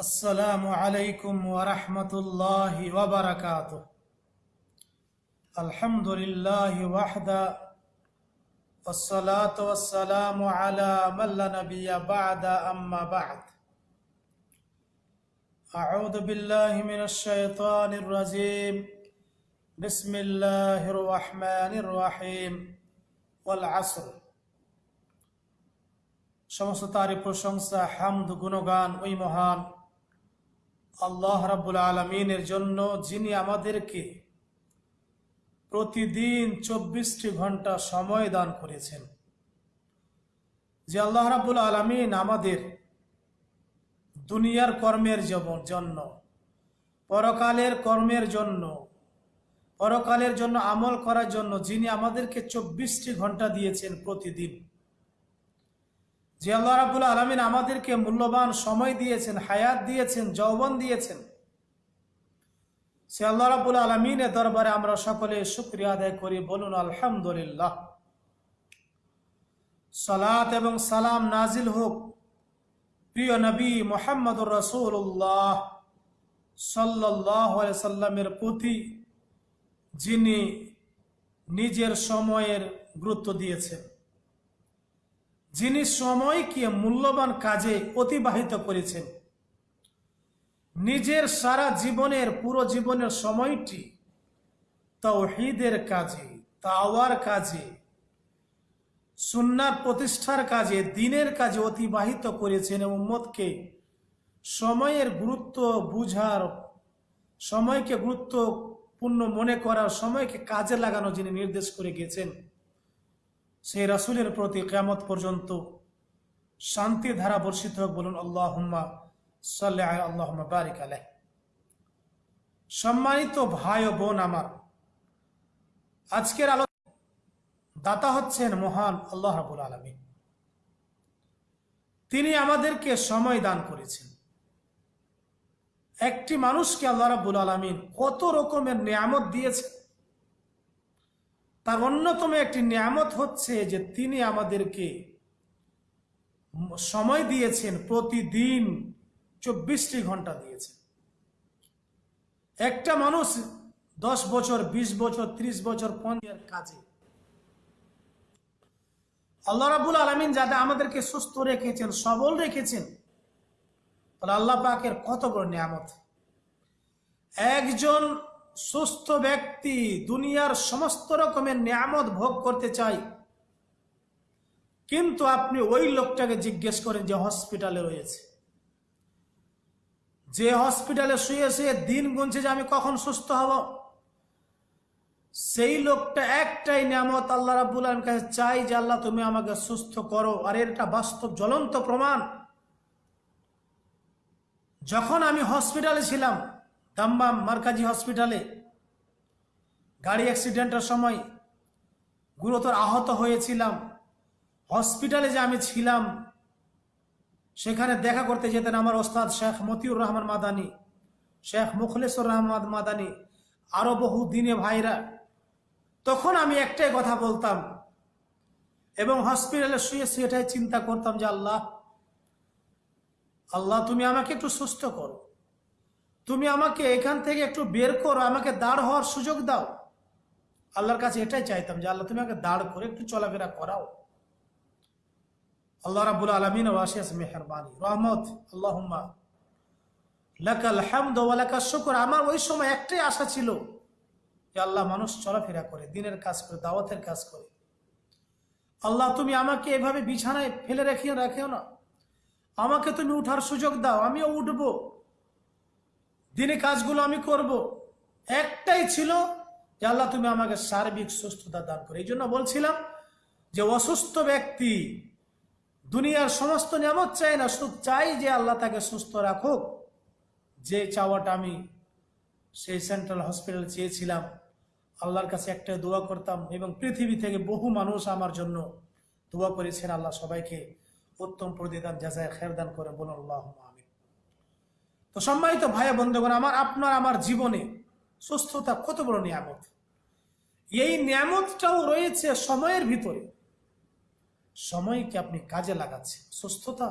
السلام عليكم ورحمة الله وبركاته الحمد لله وحده والصلاة والسلام على من لا نبي بعد أما بعد أعوذ بالله من الشيطان الرجيم بسم الله الرحمن الرحيم والعصر সমস্ত তারই প্রশংসা হামদ গুণগান ওই মহান আল্লাহ রাব্বুল আলমিনের জন্য যিনি আমাদেরকে প্রতিদিন চব্বিশটি ঘণ্টা সময় দান করেছেন। যে আল্লাহ রাব্বুল আলমিন আমাদের দুনিয়ার কর্মের জন্য, পরকালের কর্মের জন্য, পরকালের জন্য আমল করার জন্য যিনি আমাদেরকে চব্বিশটি ঘণ্টা দিয়েছেন প্রতিদিন যে আল্লাহ রাবুল আলমিন আমাদেরকে মূল্যবান সময় দিয়েছেন, হায়াত দিয়েছেন, যৌবন দিয়েছেন, সে আল্লাহ রাবুল আলমিনের দরবারে আমরা সকলে শুক্রিয়া আদায় করি। বলুন, আলহামদুলিল্লাহ। সালাত এবং সালাম নাজিল হোক প্রিয় নবী মোহাম্মদুর রসুল্লাহ সাল্লাহ সাল্লামের প্রতি, যিনি নিজের সময়ের গুরুত্ব দিয়েছেন। যিনি সময়কে মূল্যবান কাজে অতিবাহিত করেছেন। নিজের সারা জীবনের, পুরো জীবনের সময়টি তৌহিদের কাজে, তাওয়ার কাজে সুন্নার প্রতিষ্ঠার কাজে, দিনের কাজে অতিবাহিত করেছেন এবং উম্মতকে সময়ের গুরুত্ব বুঝার, সময়কে গুরুত্বপূর্ণ মনে করার, সময়কে কাজে লাগানো যিনি নির্দেশ করে গেছেন। সেই রাসুলের প্রতি কেমত পর্যন্ত শান্তি ধারা বর্ষিত হোক বলুন আল্লাহ সাল্লাহ আল্লাহ বারিক আলহ সম্মানিত ভাই ও বোন আমার, আজকের আলো দাতা হচ্ছেন মহান আল্লাহ রাবুল আলমী তিনি আমাদেরকে সময় দান করেছেন। একটি মানুষকে আল্লাহ রাবুল আলমিন কত রকমের নিয়ামত দিয়েছেন। তার অন্যতম একটি নিয়ামত হচ্ছে যে তিনি আমাদেরকে সময় দিয়েছেন, প্রতিদিন চব্বিশটি ঘণ্টা দিয়েছেন। একটা মানুষ দশ বছর ২০ বছর ৩০ বছর পঞ্চায়ের কাজে। আল্লাহ রাবুল আলমিন যাতে আমাদেরকে সুস্থ রেখেছেন, সবল রেখেছেন আল্লাহ পাকের কত বড় নিয়ামত। একজন সুস্থ ব্যক্তি দুনিয়ার সমস্ত রকমের নিয়ামত ভোগ করতে চাই কিন্তু আপনি ওই লোকটাকে জিজ্ঞেস করেন যে হসপিটালে রয়েছে। যে হসপিটালে শুয়ে শুয়ে দিন গুনছে যে আমি কখন সুস্থ হব। সেই লোকটা একটাই নিয়ামত আল্লাহ রাবুল আলম কাছে চাই যে আল্লাহ তুমি আমাকে সুস্থ করো। আর এটা বাস্তব জ্বলন্ত প্রমাণ। যখন আমি হসপিটালে ছিলাম দাম্বাম মার্কাজি হসপিটালে গাড়ি অ্যাক্সিডেন্টের সময় গুরুতর আহত হয়েছিলাম। হসপিটালে যে আমি ছিলাম, সেখানে দেখা করতে যেতেন আমার ওস্তাদ শেখ মতিউর রহমান মাদানি, শেখ মুখলেশ্বর রহমান মাদানি, আরও বহু দিনে ভাইরা। তখন আমি একটাই কথা বলতাম এবং হসপিটালে শুয়ে শুয়ে এটাই চিন্তা করতাম যে আল্লাহ আল্লাহ তুমি আমাকে একটু সুস্থ করো। তুমি আমাকে এখান থেকে একটু বের করো, আমাকে দাঁড় হওয়ার সুযোগ দাও। আল্লাহর কাছে এটাই চাইতাম যে, আল্লাহ তুমি আমাকে দাঁড় করে একটু চলাফেরা করাও। আল্লাহ রাবুল আলমিন মেহরবানি। রহমত, আল্লাহুম্মা। লাকাল হামদ ওয়া লাকাশ শুকর। আমার ওই সময় একটাই আশা ছিল যে, আল্লাহ মানুষ চলাফেরা করে, দিনের কাজ করে, দাওয়াতের কাজ করে। আল্লাহ তুমি আমাকে এভাবে বিছানায় ফেলে রেখিও রাখিও না। আমাকে তুমি উঠার সুযোগ দাও। আমিও উঠবো। দিনে কাজগুলো আমি করব, একটাই ছিল যে আল্লাহ তুমি আমাকে সার্বিক সুস্থতা দান করে। এই জন্য বলছিলাম যে অসুস্থ ব্যক্তি দুনিয়ার সমস্ত নিয়ামত চাই না, শুধু চাই যে আল্লাহ তাকে সুস্থ রাখুক। যে চাওয়াটা আমি সেই সেন্ট্রাল হসপিটাল চেয়েছিলাম, আল্লাহর কাছে একটা দোয়া করতাম এবং পৃথিবী থেকে বহু মানুষ আমার জন্য দোয়া করেছেন। আল্লাহ সবাইকে উত্তম প্রতিদান যাচাই খেরদান করে বলুন আল্লাহ তো সম্মানিত ভাই বন্ধুগণ, আমার আপনার, আমার জীবনে সুস্থতা কত বড় নিয়ামত। এই নিয়ামতটাও রয়েছে সময়ের ভিতরে। সময়কে আপনি কাজে লাগাচ্ছেন। সুস্থতা,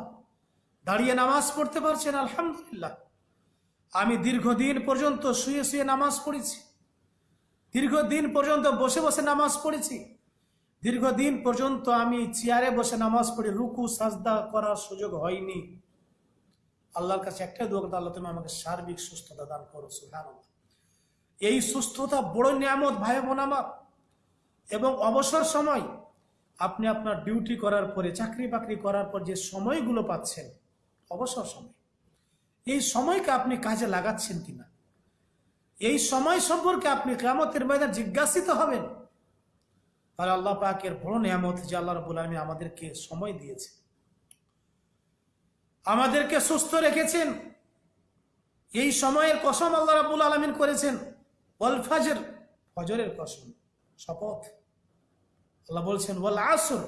দাঁড়িয়ে নামাজ পড়তে পারছেন, আলহামদুলিল্লাহ। আমি দীর্ঘদিন পর্যন্ত শুয়ে শুয়ে নামাজ পড়েছি। দীর্ঘদিন পর্যন্ত বসে বসে নামাজ পড়েছি। দীর্ঘদিন পর্যন্ত আমি চেয়ারে বসে নামাজ পড়ি রুকু, সাজদা করার সুযোগ হয়নি। আল্লাহর কাছে একটাই দোয়া করতে আল্লাহ তুমি আমাকে সার্বিক সুস্থতা দান করো সুহান এই সুস্থতা বড় নিয়ামত, ভাই বোন আমার। এবং অবসর সময় আপনি আপনার ডিউটি করার পরে, চাকরি বাকরি করার পর যে সময়গুলো পাচ্ছেন, অবসর সময়, এই সময়কে আপনি কাজে লাগাচ্ছেন কিনা? এই সময় সম্পর্কে আপনি কেমতের ময়দান জিজ্ঞাসিত হবেন। তাহলে আল্লাহ পাকের বড় নিয়ামত যে আল্লাহ রবুল আলমী আমাদেরকে সময় দিয়েছে আমাদেরকে সুস্থ রেখেছেন। এই সময়ের কসম আল্লাহ রাবুল আলমিন করেছেন। ওয়াল ফাজর, ফজরের কসম, শপথ। আল্লাহ বলছেন, ওয়াল আসর,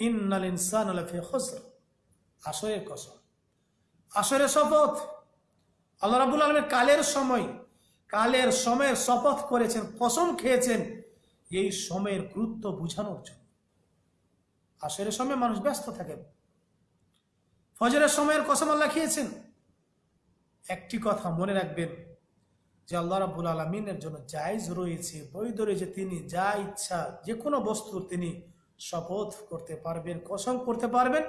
ইন্নাল ইনসান খুসর আসরের কসম। আসরের শপথ। আল্লাহ রাবুল আলমের কালের সময়, কালের সময়ের শপথ করেছেন, কসম খেয়েছেন এই সময়ের গুরুত্ব বোঝানোর জন্য। আসরের সময় মানুষ ব্যস্ত থাকে। ফজরের সময়ের কসম আল্লাহ খেয়েছেন। একটি কথা মনে রাখবেন যে আল্লাহ রাবুল আলমিনের জন্য জায়জ রয়েছে, বৈধ রয়েছে, তিনি যা ইচ্ছা যে কোনো বস্তুর তিনি শপথ করতে পারবেন, কসম করতে পারবেন।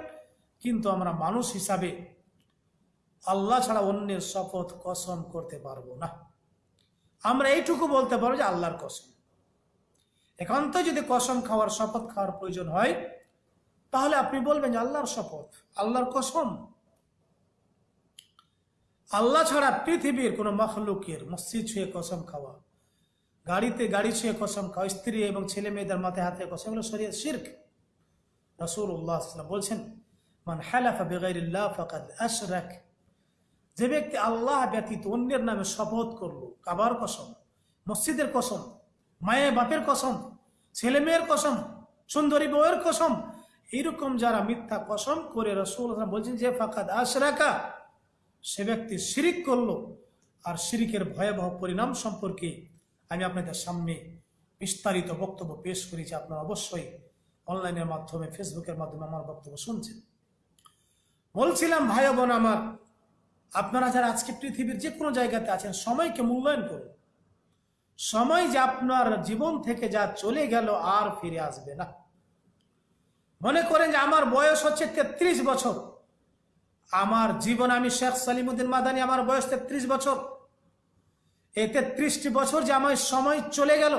কিন্তু আমরা মানুষ হিসাবে আল্লাহ ছাড়া অন্যের শপথ কসম করতে পারব না। আমরা এইটুকু বলতে পারব যে আল্লাহর কসম। একান্ত যদি কসম খাওয়ার, শপথ খাওয়ার প্রয়োজন হয় তাহলে আপনি বলবেন আল্লাহর শপথ, আল্লাহর কসম। আল্লাহ ছাড়া পৃথিবীর কোনো মখলুকের মসজিদ ছুঁয়ে কসম খাওয়া, গাড়িতে গাড়ি ছুঁয়ে কসম খাওয়া, স্ত্রী এবং ছেলে মেয়েদের মাথায় হাতে কসম, এগুলো শরীর শির্ক। রসুল উল্লাহ বলছেন, মান হালাফা বেগাইল্লাহ ফাকাদ আশরাক। যে ব্যক্তি আল্লাহ ব্যতীত অন্যের নামে শপথ করল, কাবার কসম, মসজিদের কসম, মায়ের বাপের কসম, ছেলে মেয়ের কসম, সুন্দরী বউয়ের কসম এইরকম যারা মিথ্যা কসম করে রসুল বলছেন যে, ফাকাদ আশরাকা সে ব্যক্তি শিরিক করল। আর শিরিকের ভয়াবহ পরিণাম সম্পর্কে আমি আপনাদের সামনে বিস্তারিত বক্তব্য পেশ করেছি। আপনারা অবশ্যই অনলাইনের মাধ্যমে, ফেসবুকের মাধ্যমে আমার বক্তব্য শুনছেন। বলছিলাম, ভাই বোন আমার, আপনারা যারা আজকে পৃথিবীর যে কোনো জায়গাতে আছেন, সময়কে মূল্যায়ন করুন। সময় যে আপনার জীবন থেকে যা চলে গেল, আর ফিরে আসবে না। মনে করেন যে আমার বয়স হচ্ছে তেত্রিশ বছর। আমার জীবন আমি শেখ সালিমুদ্দিন মাদানি আমার বয়স তেত্রিশ বছর। এই তেত্রিশটি বছর যে আমার সময় চলে গেল,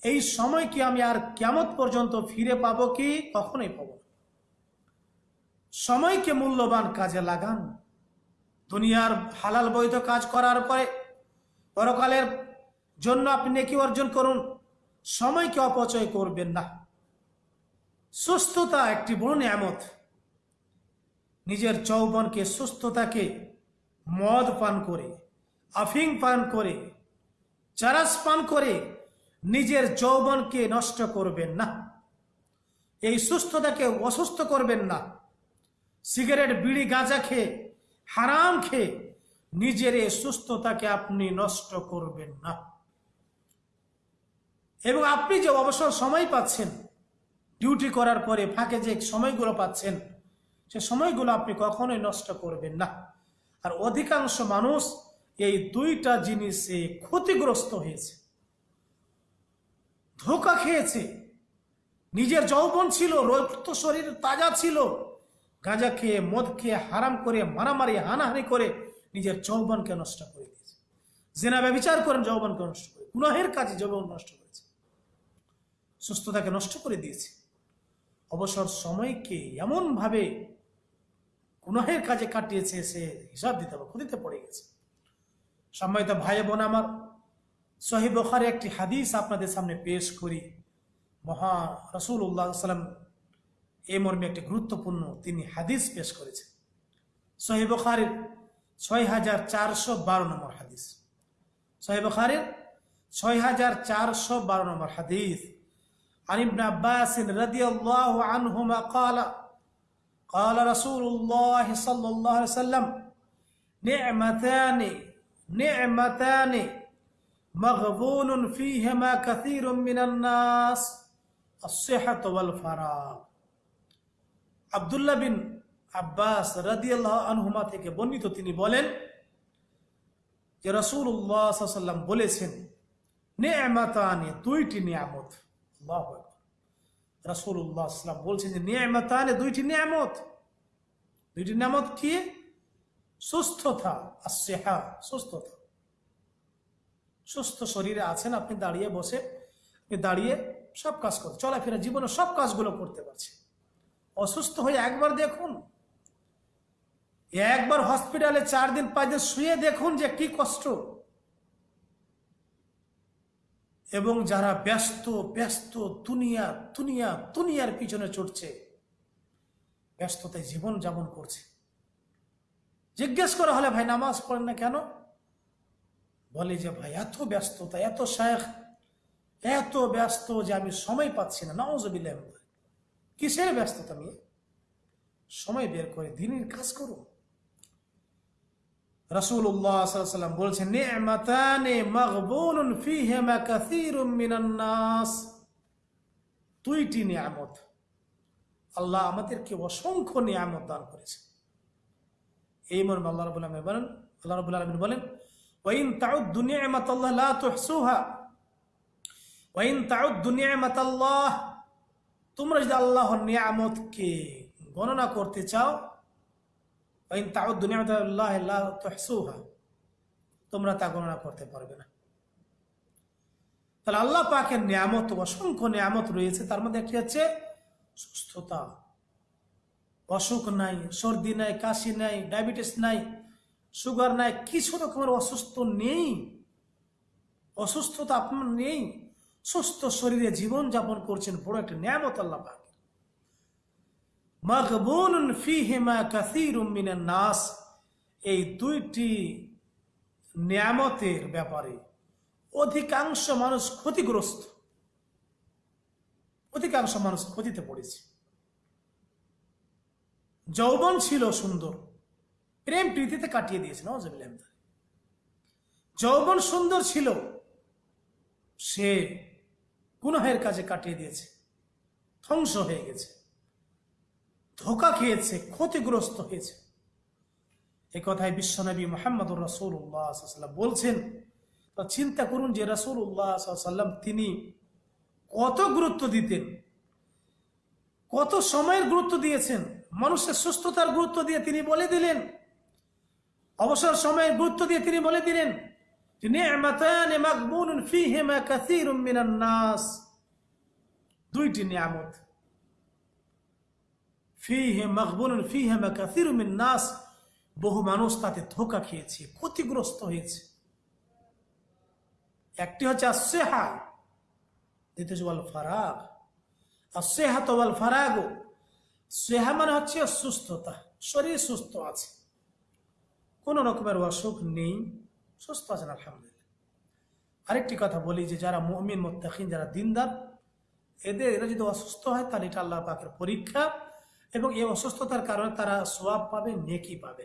এই সময় কি আমি আর কেমত পর্যন্ত ফিরে পাবো কি? কখনোই পাবো সময়কে মূল্যবান কাজে লাগান। দুনিয়ার হালাল বৈধ কাজ করার পরে, পরকালের জন্য আপনি নেকি অর্জন করুন। সময়কে অপচয় করবেন না। সুস্থতা একটি বড় নিয়ামত। নিজের যৌবনকে সুস্থতাকে মদ পান করে আফিং পান করে, চারাস পান করে নিজের যৌবনকে নষ্ট করবেন না। এই সুস্থতাকে অসুস্থ করবেন না। সিগারেট, বিড়ি, গাঁজা খেয়ে, হারাম খেয়ে নিজের এই সুস্থতাকে আপনি নষ্ট করবেন না। এবং আপনি যে অবসর সময় পাচ্ছেন ডিউটি করার পরে ফাঁকে যে সময়গুলো পাচ্ছেন, সে সময়গুলো আপনি কখনোই নষ্ট করবেন না। আর অধিকাংশ মানুষ এই দুইটা জিনিসে ক্ষতিগ্রস্ত হয়েছে। ধোকা খেয়েছে। নিজের যৌবন ছিল, রক্ত শরীর তাজা ছিল। গাঁজা খেয়ে, মদ খেয়ে, হারাম করে, মারামারি, হানাহানি করে নিজের যৌবনকে নষ্ট করে দিয়েছে। জেনা ব্যবচার করেন যৌবনকে নষ্ট করে গুনাহের কাজে যৌবন নষ্ট করেছে। সুস্থতাকে নষ্ট করে দিয়েছে। অবসর সময়কে এমনভাবে গুনাহের কাজে কাটিয়েছে, সে হিসাব দিতে হবে, ক্ষতিতে পড়ে গেছে। সম্মানিত ভাই বোন আমার সহি বখারে একটি হাদিস আপনাদের সামনে পেশ করি। মহা রসুল উল্লাহ সাল্লাম এ মর্মে একটি গুরুত্বপূর্ণ তিনি হাদিস পেশ করেছেন। সহি বখারের ছয় হাজার চারশো বারো নম্বর হাদিস। সহি বখারের ছয় হাজার চারশো বারো নম্বর হাদিস। عن ابن عباس رضي الله عنهما قال قال رسول الله صلى الله عليه وسلم نعمتان نعمتان مغبون فيهما كثير من الناس الصحة والفراغ আবদুল্লাহ বিন আব্বাস রাদিয়াল্লাহ আনহুমা থেকে বর্ণিত তিনি বলেন যে রসুল্লাহ বলেছেন নেমাতানে দুইটি নিয়ামত রাসূলুল্লাহ সাল্লাম বলছেন যে নিয়ামতানে দুইটি নিয়ামত। দুইটি নিয়ামত কি? সুস্থতা আর সেহা। সুস্থতা। সুস্থ শরীরে আছেন, আপনি দাঁড়িয়ে বসে দাঁড়িয়ে সব কাজ করতে চলাফেরা জীবনে সব কাজগুলো করতে পারছে অসুস্থ হয়ে একবার দেখুন। একবার হসপিটালে চার দিন, পাঁচ দিন শুয়ে দেখুন যে কি কষ্ট। এবং যারা ব্যস্ত ব্যস্ত দুনিয়া দুনিয়া, দুনিয়ার পিছনে ছুটছে ব্যস্ততায় জীবন যাপন করছে। জিজ্ঞেস করা হলে, ভাই, নামাজ পড়েন না কেন? বলে যে, ভাই, এত ব্যস্ততা, এত শেখ এত ব্যস্ত যে আমি সময় পাচ্ছি না। নওয়াজবিল্লাহ কিসের ব্যস্ততা নিয়ে সময় বের করে দিনের কাজ করুন। রাসূলুল্লাহ সাল্লাল্লাহু আলাইহি বলছেন, নি'মাতানে ফীহিমা কাসীরুম মিনান নাস। দুইটি নিয়ামত। আল্লাহ আমাদেরকে অসংখ্য নিয়ামত দান করেছে এই মর্মে আল্লাহ রাব্বুল আলামিন বলেন, আল্লাহ রাব্বুল আলামিন বলেন, ওয়াইন তাউদ্দু নি'মাতাল্লাহ লা তুহসুহা। ওয়াইন তাউদ্দু নি'মাতাল্লাহ। তোমরা যদি আল্লাহর নিয়ামতকে গণনা করতে চাও লা তোমরা তা গণনা করতে পারবে না। তাহলে আল্লাহ পাকের নিয়ামত অসংখ্য নিয়ামত রয়েছে, তার মধ্যে একটি হচ্ছে সুস্থতা। অসুখ নাই, সর্দি নাই, কাশি নাই, ডায়াবেটিস নাই, সুগার নাই, কিছু রকমের অসুস্থ নেই। অসুস্থতা আপনার নেই। সুস্থ শরীরে জীবন যাপন করছেন, বড় একটা নিয়ামত আল্লাহ পাক। নাস। এই দুইটি নিয়ামতের ব্যাপারে অধিকাংশ মানুষ ক্ষতিগ্রস্ত। অধিকাংশ মানুষ ক্ষতিতে পড়েছে। যৌবন ছিল সুন্দর। প্রেম প্রীতিতে কাটিয়ে দিয়েছে নজবিল্লাহ যৌবন সুন্দর ছিল, সে গুনাহের কাজে কাটিয়ে দিয়েছে, ধ্বংস হয়ে গেছে। ধোকা খেয়েছে, ক্ষতিগ্রস্ত হয়েছে। এ কথায় বিশ্বনবী মোহাম্মদুর রসুল্লাহ বলছেন চিন্তা করুন যে রসুল্লাহ সাল্লাম তিনি কত গুরুত্ব দিতেন, কত সময়ের গুরুত্ব দিয়েছেন, মানুষের সুস্থতার গুরুত্ব দিয়ে তিনি বলে দিলেন, অবসর সময়ের গুরুত্ব দিয়ে তিনি বলে দিলেন দুইটি নিয়ামত। ফিহে মাগবুনুন ফীহিমা কাসীরুম মিন নাস। বহু মানুষ তাতে ধোকা খেয়েছে, ক্ষতিগ্রস্ত হয়েছে। একটি হচ্ছে আসেহা দ্বিতীয় ওয়াল ফারাগ আসেহাত ওয়াল ফারাগো সেহা মানে হচ্ছে সুস্থতা, শরীর সুস্থ আছে। কোনো রকমের অসুখ নেই, সুস্থ আছেন, আলহামদুলিল্লাহ। আরেকটি কথা বলি যে যারা মুমিন, মোত্তাকিন, যারা দিনদার, এদের, এরা যদি অসুস্থ হয়, তাহলে এটা আল্লাহ পাকের পরীক্ষা। এবং এই অসুস্থতার কারণে তারা সোয়াব পাবে, নেকি পাবে।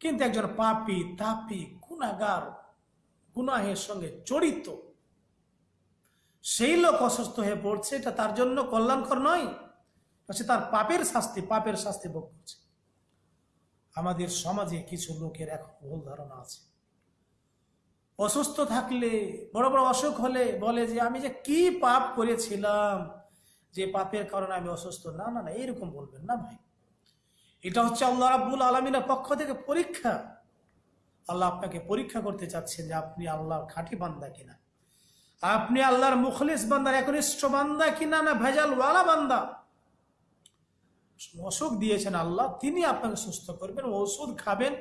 কিন্তু একজন পাপি, তাপি, গুণাগার, গুনাহের সঙ্গে জড়িত, সেই লোক অসুস্থ হয়ে পড়ছে, এটা তার জন্য কল্যাণকর নয় সে তার পাপের শাস্তি পাপের শাস্তি ভোগ করছে। আমাদের সমাজে কিছু লোকের এখন ভুল ধারণা আছে। অসুস্থ থাকলে, বড় বড় অসুখ হলে বলে যে, আমি যে কি পাপ করেছিলাম? যে পাপের কারণে আমি অসুস্থ, না না না এইরকম বলবেন না ভাই। এটা হচ্ছে আল্লাহ রাব্বুল আলমিনের পক্ষ থেকে পরীক্ষা। আল্লাহ আপনাকে পরীক্ষা করতে চাচ্ছেন যে আপনি আল্লাহর খাঁটি বান্দা কিনা। আপনি আল্লাহর মুখলিস বান্দার একনিষ্ঠ বান্দা কিনা না ভেজাল ওয়ালা বান্দা? অসুখ দিয়েছেন আল্লাহ, তিনি আপনাকে সুস্থ করবেন, ওষুধ খাবেন,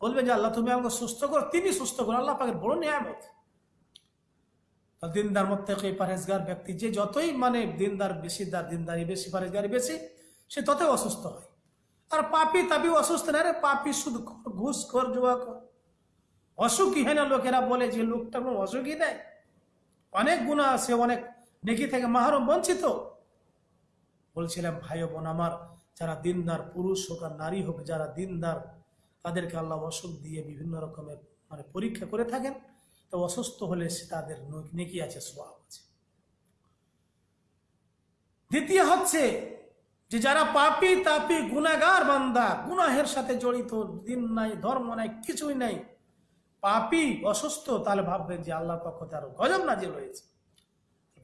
বলবেন যে আল্লাহ তুমি আমাকে সুস্থ করো, তিনি সুস্থ করো আল্লাহ আপনাকে বড় নিয়ামত। দিনদার মধ্যে পারেজগার ব্যক্তি, যে যতই মানে দিনদার বেশি দার দিনদারি বেশি পারেজগারি বেশি, সে ততই অসুস্থ হয়। আর পাপি তাপি অসুস্থ না রে, পাপি শুধু ঘুষ কর জুয়া কর অসুখী হয় না লোকেরা বলে যে লোকটা কোনো অসুখই দেয় অনেক গুণা আছে, অনেক নেকি থেকে মাহরম বঞ্চিত। বলছিলাম, ভাই বোন আমার, যারা দিনদার পুরুষ হোক আর নারী হোক, যারা দিনদার, তাদেরকে আল্লাহ অসুখ দিয়ে বিভিন্ন রকমের মানে পরীক্ষা করে থাকেন। তো অসুস্থ হলে সে তাদের নেকি আছে সোয়াব আছে। দ্বিতীয় হচ্ছে যে যারা পাপি তাপি গুনাগার বান্দা, গুনাহের সাথে জড়িত, দিন নাই, ধর্ম নাই, কিছুই নাই, পাপি, অসুস্থ, তাহলে ভাববেন যে আল্লাহর পক্ষ আরও গজব নাজিল হয়েছে।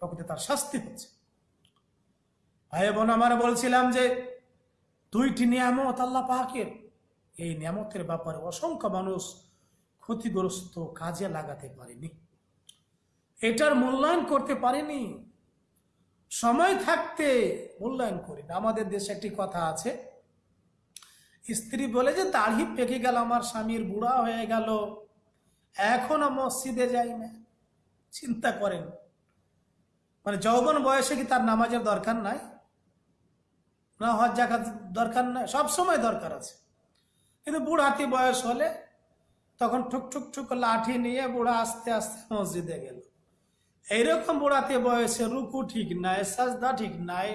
পক্ষ তার শাস্তি হচ্ছে। ভাই বোন, আমার বলছিলাম যে দুইটি নিয়ামত আল্লাহ পাকের। এই নিয়ামতের ব্যাপারে অসংখ্য মানুষ ক্ষতিগ্রস্ত কাজে লাগাতে পারেনি। এটার মূল্যায়ন করতে পারেনি। সময় থাকতে মূল্যায়ন করি আমাদের দেশে একটি কথা আছে, স্ত্রী বলে যে, দাড়ি পেকে গেল, আমার স্বামীর বুড়া হয়ে গেল। এখনও মসজিদে যাই না। চিন্তা করেন। মানে যৌবন বয়সে কি তার নামাজের দরকার নাই? না হজ জাকাত দরকার নাই? সব সময় দরকার আছে। কিন্তু বুড়াতি বয়স হলে তখন ঠুক ঠুক ঠুক লাঠি নিয়ে বুড়া আস্তে আস্তে মসজিদে গেল। এইরকম বুড়াতে বয়সে রুকু ঠিক নাই, সাজদা ঠিক নাই।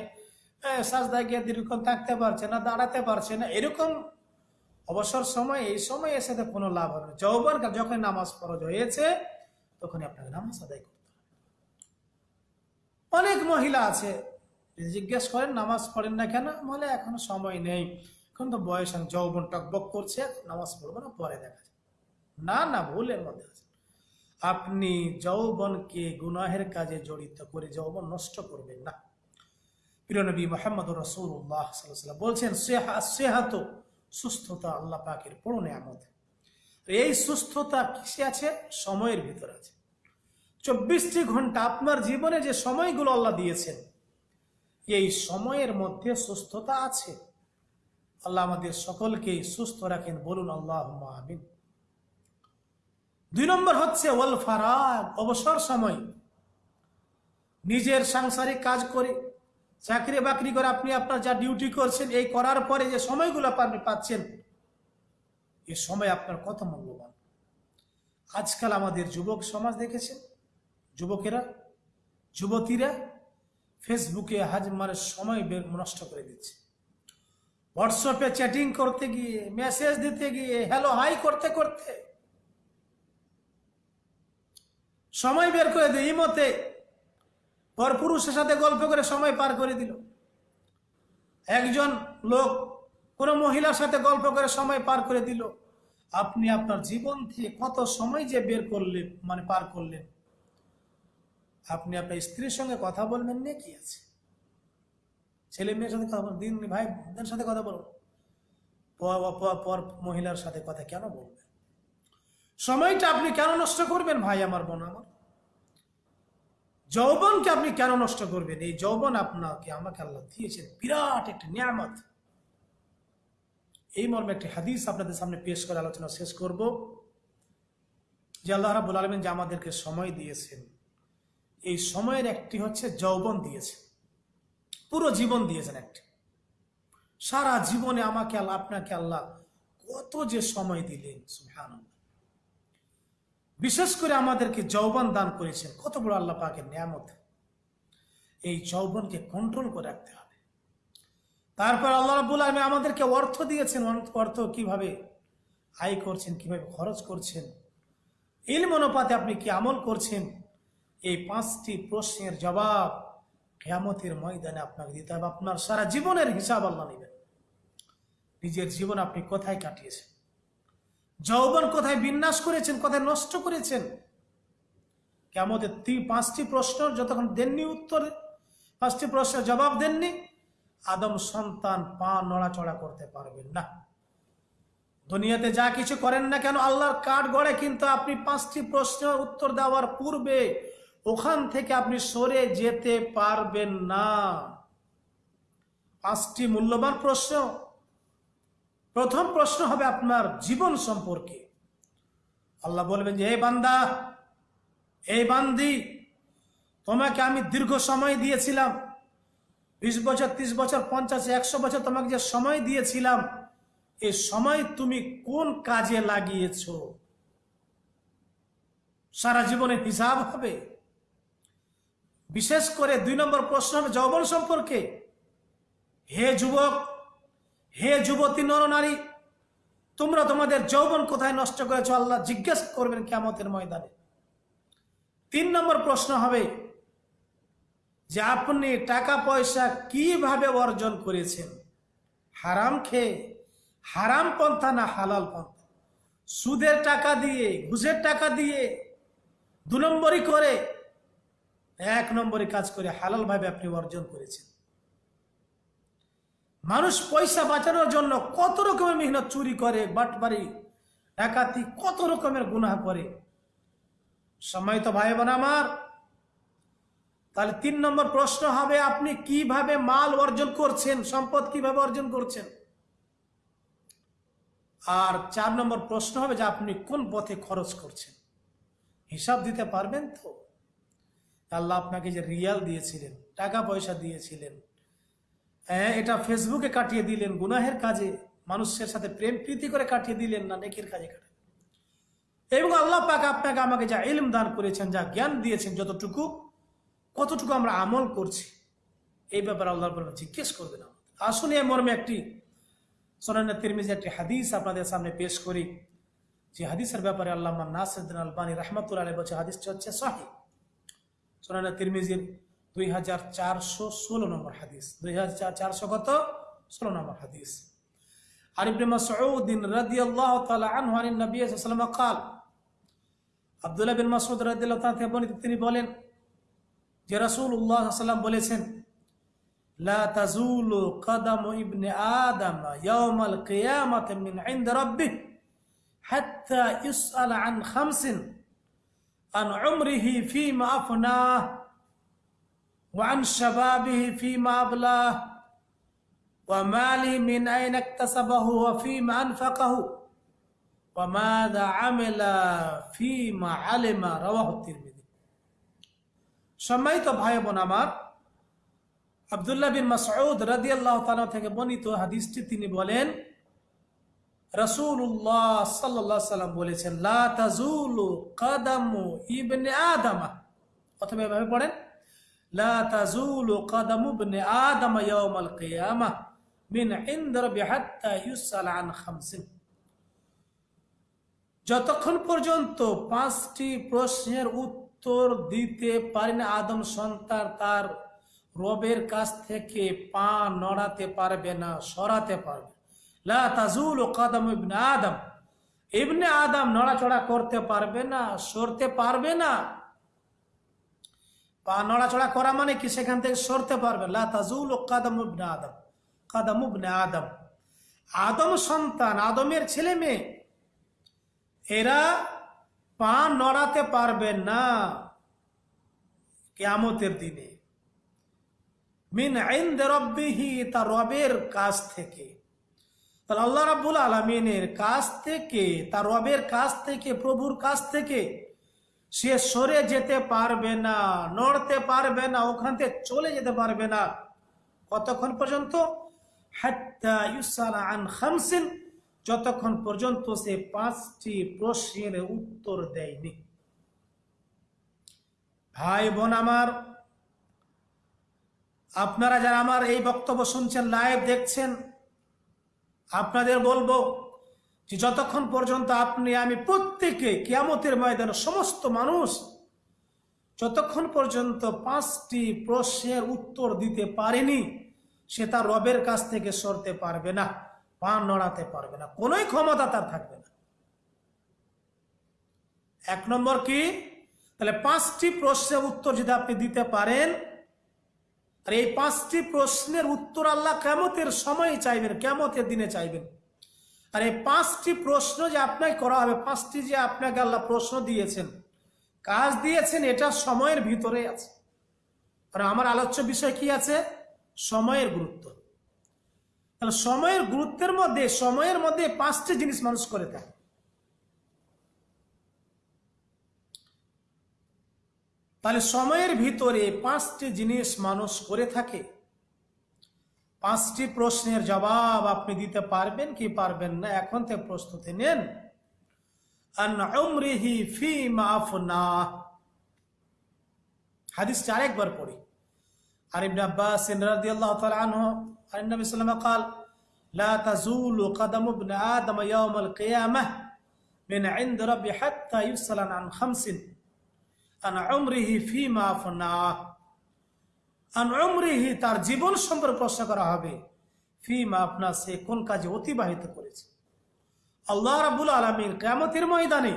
সাজদা গিয়ে দীর্ঘক্ষণ থাকতে পারছে না, দাঁড়াতে পারছে না। এরকম অবসর সময়, এই সময় এসে তো কোনো লাভ হবে যৌবন যখন নামাজ ফরজ হয়েছে, তখনই আপনাকে নামাজ আদায় করতে অনেক মহিলা আছে জিজ্ঞেস করেন, নামাজ পড়েন না কেন? বলে এখনও সময় নেই। এখন তো বয়স, যৌবন টকবক করছে, নামাজ পড়ব না, পরে দেখা যায় না না ভুলের মধ্যে আছে আপনি যৌবনকে গুনাহের কাজে জড়িত করে যৌবন নষ্ট করবেন না। প্রিয় নবী মোহাম্মদ রসুল্লাহ বলছেন সেহাত সুস্থতা আল্লাহ পাকের বড় নিয়ামত। এই সুস্থতা কিসে আছে? সময়ের ভিতর আছে। চব্বিশটি ঘণ্টা আপনার জীবনে যে সময়গুলো আল্লাহ দিয়েছেন, এই সময়ের মধ্যে সুস্থতা আছে। আল্লাহ আমাদের সকলকে সুস্থ রাখেন। বলুন আল্লাহ আমিন। দুই নম্বর হচ্ছে, ওয়াল ফারাগ অবসর সময়। নিজের সাংসারিক কাজ করে, চাকরি বাকরি করে আপনি আপনার যা ডিউটি করছেন, এই করার পরে যে সময়গুলো আপনি পাচ্ছেন, এ সময় আপনার কত মূল্যবান। আজকাল আমাদের যুবক সমাজ দেখেছেন যুবকেরা, যুবতীরা ফেসবুকে হাজ মানে সময় নষ্ট করে দিচ্ছে। হোয়াটসঅ্যাপে চ্যাটিং করতে গিয়ে মেসেজ দিতে গিয়ে হ্যালো হাই করতে করতে সময় বের করে দিই মতে পর পুরুষের সাথে গল্প করে সময় পার করে দিল। একজন লোক কোনো মহিলার সাথে গল্প করে সময় পার করে দিল, আপনি আপনার জীবন থেকে কত সময় যে বের করলেন মানে পার করলেন? আপনি আপনার স্ত্রীর সঙ্গে কথা বলবেন না কি আছে? ছেলে মেয়ের সাথে কথা দিন ভাইদের সাথে কথা বলুন। পর মহিলার সাথে কথা কেন বলবেন? সময়টা আপনি কেন নষ্ট করবেন ভাই আমার বোন আমার? যৌবনকে আপনি কেন নষ্ট করবেন? এই যৌবন আপনাকে, আমাকে আল্লাহ দিয়েছেন। বিরাট একটি নিয়ামত। এই মর্মে একটি হাদিস আপনাদের সামনে পেশ করে আলোচনা শেষ করব, যে আল্লাহ রাবুল আলমিন যে আমাদেরকে সময় দিয়েছেন, এই সময়ের একটি হচ্ছে যৌবন দিয়েছেন। পুরো জীবন দিয়েছেন একটি। সারা জীবনে আমাকে আল্লাহ, আপনাকে আল্লাহ কত যে সময় দিলেন, সুবহানাল্লাহ। বিশেষ করে আমাদেরকে যৌবন দান করেছেন। কত বড় আল্লাহ পাকের নিয়ামত। এই যৌবনকে কন্ট্রোল করে রাখতে হবে। তারপর আল্লাহ রাবুল আলমী আমাদেরকে অর্থ দিয়েছেন। অর্থ- কীভাবে আয় করছেন, কীভাবে খরচ করছেন। এল মনোপাতে আপনি কি আমল করছেন? এই পাঁচটি প্রশ্নের জবাব কেয়ামতের ময়দানে আপনাকে দিতে হবে। আপনার সারা জীবনের হিসাব আল্লাহ নেবেন। নিজের জীবন আপনি কোথায় কাটিয়েছেন? যৌবন কোথায় বিন্যাস করেছেন, কোথায় নষ্ট করেছেন? কেমতের পাঁচটি প্রশ্ন যতক্ষণ দেননি উত্তরে, পাঁচটি প্রশ্নের জবাব দেননি, আদম সন্তান পা নড়াচড়া করতে পারবেন না। দুনিয়াতে যা কিছু করেন না কেন আল্লাহর কাঠ গড়ে, কিন্তু আপনি পাঁচটি প্রশ্নের উত্তর দেওয়ার পূর্বে ওখান থেকে আপনি সরে যেতে পারবেন না। পাঁচটি মূল্যবান প্রশ্ন প্রথম প্রশ্ন হবে আপনার জীবন সম্পর্কে। আল্লাহ বলবেন যে এই বান্দা, এই বান্দি, তোমাকে আমি দীর্ঘ সময় দিয়েছিলাম। বিশ বছর, ত্রিশ বছর, পঞ্চাশ, একশো বছর তোমাকে যে সময় দিয়েছিলাম এই সময় তুমি কোন কাজে লাগিয়েছ? সারা জীবনের হিসাব হবে। বিশেষ করে দুই নম্বর প্রশ্ন হবে যৌবন সম্পর্কে। হে যুবক হে যুবতী নরনারী, তোমরা তোমাদের যৌবন কোথায় নষ্ট করেছ? আল্লাহ জিজ্ঞেস করবেন কেমতের ময়দানে। তিন নম্বর প্রশ্ন হবে যে আপনি টাকা পয়সা কীভাবে অর্জন করেছেন? হারাম খেয়ে, হারাম পন্থা না হালাল পন্থা? সুদের টাকা দিয়ে, ঘুষের টাকা দিয়ে, দু নম্বরই করে, এক নম্বরে কাজ করে হালাল ভাবে আপনি অর্জন করেছেন। মানুষ পয়সা বাঁচানোর জন্য কত রকমের মেহনত চুরি করে বাটবাড়ি ডাকাতি, কত রকমের গুনাহ করে। সময় তো ভাই বোন আমার, তাহলে তিন নম্বর প্রশ্ন হবে, আপনি কীভাবে মাল অর্জন করছেন, সম্পদ কীভাবে অর্জন করছেন? আর চার নম্বর প্রশ্ন হবে যে আপনি কোন পথে খরচ করছেন? হিসাব দিতে পারবেন তো? আল্লাহ আপনাকে যে রিয়াল দিয়েছিলেন, টাকা পয়সা দিয়েছিলেন এটা ফেসবুকে কাটিয়ে দিলেন, গুনাহের কাজে। মানুষের সাথে প্রেম প্রীতি করে কাটিয়ে দিলেন না, নেকির কাজে কাটিয়ে এবং আল্লাহ পাক আপনাকে আমাকে যা ইলম দান করেছেন, যা জ্ঞান দিয়েছেন, যতটুকু, কতটুকু আমরা আমল করছি, এই ব্যাপারে আল্লাহর আল্লাহ জিজ্ঞেস করবেন আসুন এই মর্মে একটি, সোনানা তিরমিজি একটি হাদিস আপনাদের সামনে পেশ করি, যে হাদিসের ব্যাপারে আল্লাহ নাসিদ্দিন আলবানী রহমতুল্লাহ আলী বলছে, হাদিসটি হচ্ছে সাহি। সোনানা তিরমিজির দুই হাজার চারশো ষোলো নম্বর হাদিস দুই হাজার চারশো কত ষোলো নম্বর হাদিস আর ইবনে মাসউদ রাদিয়াল্লাহু তাআলা আনহু আন নবী সাল্লাল্লাহু আলাইহি ওয়াসাল্লাম قال আব্দুল্লাহ বিন মাসউদ রাদিয়াল্লাহু তাআলা থেকে বর্ণিত তিনি বলেন যে রাসূলুল্লাহ সাল্লাল্লাহু আলাইহি ওয়াসাল্লাম বলেছেন لا تزول قدم ابن آدم يوم القيامة من عند ربه حتى يسأل عن خمس عن عمره فيما أفناه وعن شبابه فيما أبلاه وماله من أين اكتسبه وفيما أنفقه وماذا عمل فيما علم رواه الترمذي সম্মানিত ভাই বোন আমার আবদুল্লাহ বিন মাসউদ রাদিয়াল্লাহু তাআলা থেকে বর্ণিত হাদিসটি তিনি বলেন রাসূলুল্লাহ সাল্লাল্লাহু আলাইহি সাল্লাম বলেছেন লা তাজুলু কাদামু ইবনে আদামা অথবা এভাবে পড়েন আদামা কিয়ামাহ মিন যতক্ষণ পর্যন্ত পাঁচটি প্রশ্নের উত্তর দিতে পারেন আদম সন্তান, তার রবের কাছ থেকে পা নড়াতে পারবে না, সরাতে পারবে। লা তাজুল কাদম ইবনে আদম। ইবনে আদম নড়াচড়া করতে পারবে না, সরতে পারবে না। পা নড়াচড়া করা মানে কি? সেখান থেকে সরতে পারবে। লা তাজুল কাদম আদম। কাদম ইবনে আদম। আদম সন্তান, আদমের ছেলে মেয়ে। এরা পা নড়াতে পারবে না কেয়ামতের দিনে। মিন আইন্দ রব্বিহি তা রবের কাছ থেকে। তাহলে আল্লাহ রাব্বুল আলমিনের কাছ থেকে, তার রবের কাছ থেকে, প্রভুর কাছ থেকে সে সরে যেতে পারবে না, নড়তে পারবে না, ওখান থেকে চলে যেতে পারবে না। কতক্ষণ পর্যন্ত? যতক্ষণ পর্যন্ত সে পাঁচটি প্রশ্নের উত্তর দেয়নি। ভাই বোন আমার, আপনারা যারা আমার এই বক্তব্য শুনছেন লাইভ দেখছেন, আপনাদের বলব যে যতক্ষণ পর্যন্ত আপনি, আমি প্রত্যেকে কিয়ামতের ময়দানে সমস্ত মানুষ, যতক্ষণ পর্যন্ত পাঁচটি প্রশ্নের উত্তর দিতে পারেনি, সে তার রবের কাছ থেকে সরতে পারবে না পা নড়াতে পারবে না, কোনোই ক্ষমতা তার থাকবে না। এক নম্বর কি? তাহলে পাঁচটি প্রশ্নের উত্তর যদি আপনি দিতে পারেন, আর এই পাঁচটি প্রশ্নের উত্তর আল্লাহ কেমতের সময় চাইবেন কেমতের দিনে চাইবেন। আর এই পাঁচটি প্রশ্ন যে আপনাকে করা হবে, পাঁচটি যে আপনাকে আল্লাহ প্রশ্ন দিয়েছেন, কাজ দিয়েছেন, এটা সময়ের ভিতরে আছে। আর আমার আলোচ্য বিষয় কি আছে? সময়ের গুরুত্ব। তাহলে সময়ের গুরুত্বের মধ্যে, সময়ের মধ্যে পাঁচটি জিনিস মানুষ করে থাকে। তাহলে সময়ের ভিতরে পাঁচটি জিনিস মানুষ করে থাকে। পাঁচটি প্রশ্নের জবাব আপনি দিতে পারবেন কি পারবেন না এখন থেকে প্রস্তুতি নেন হাদিসটা আরেকবার পড়ি আর ইবনে আব্বাস রাদিয়াল্লাহু তাআলা আনহু আর নবী সাল্লাল্লাহু قال لا تزول قدم ابن آدم يوم القيامة من عند ربي حتى يسأل عن خمس عن عمره فيما فناه আন তার জীবন সম্পর্কে প্রশ্ন করা হবে, ফিমা আপনার সে কোন কাজে অতিবাহিত করেছে। আল্লাহ রাবুল আলমীর কেমতের ময়দানে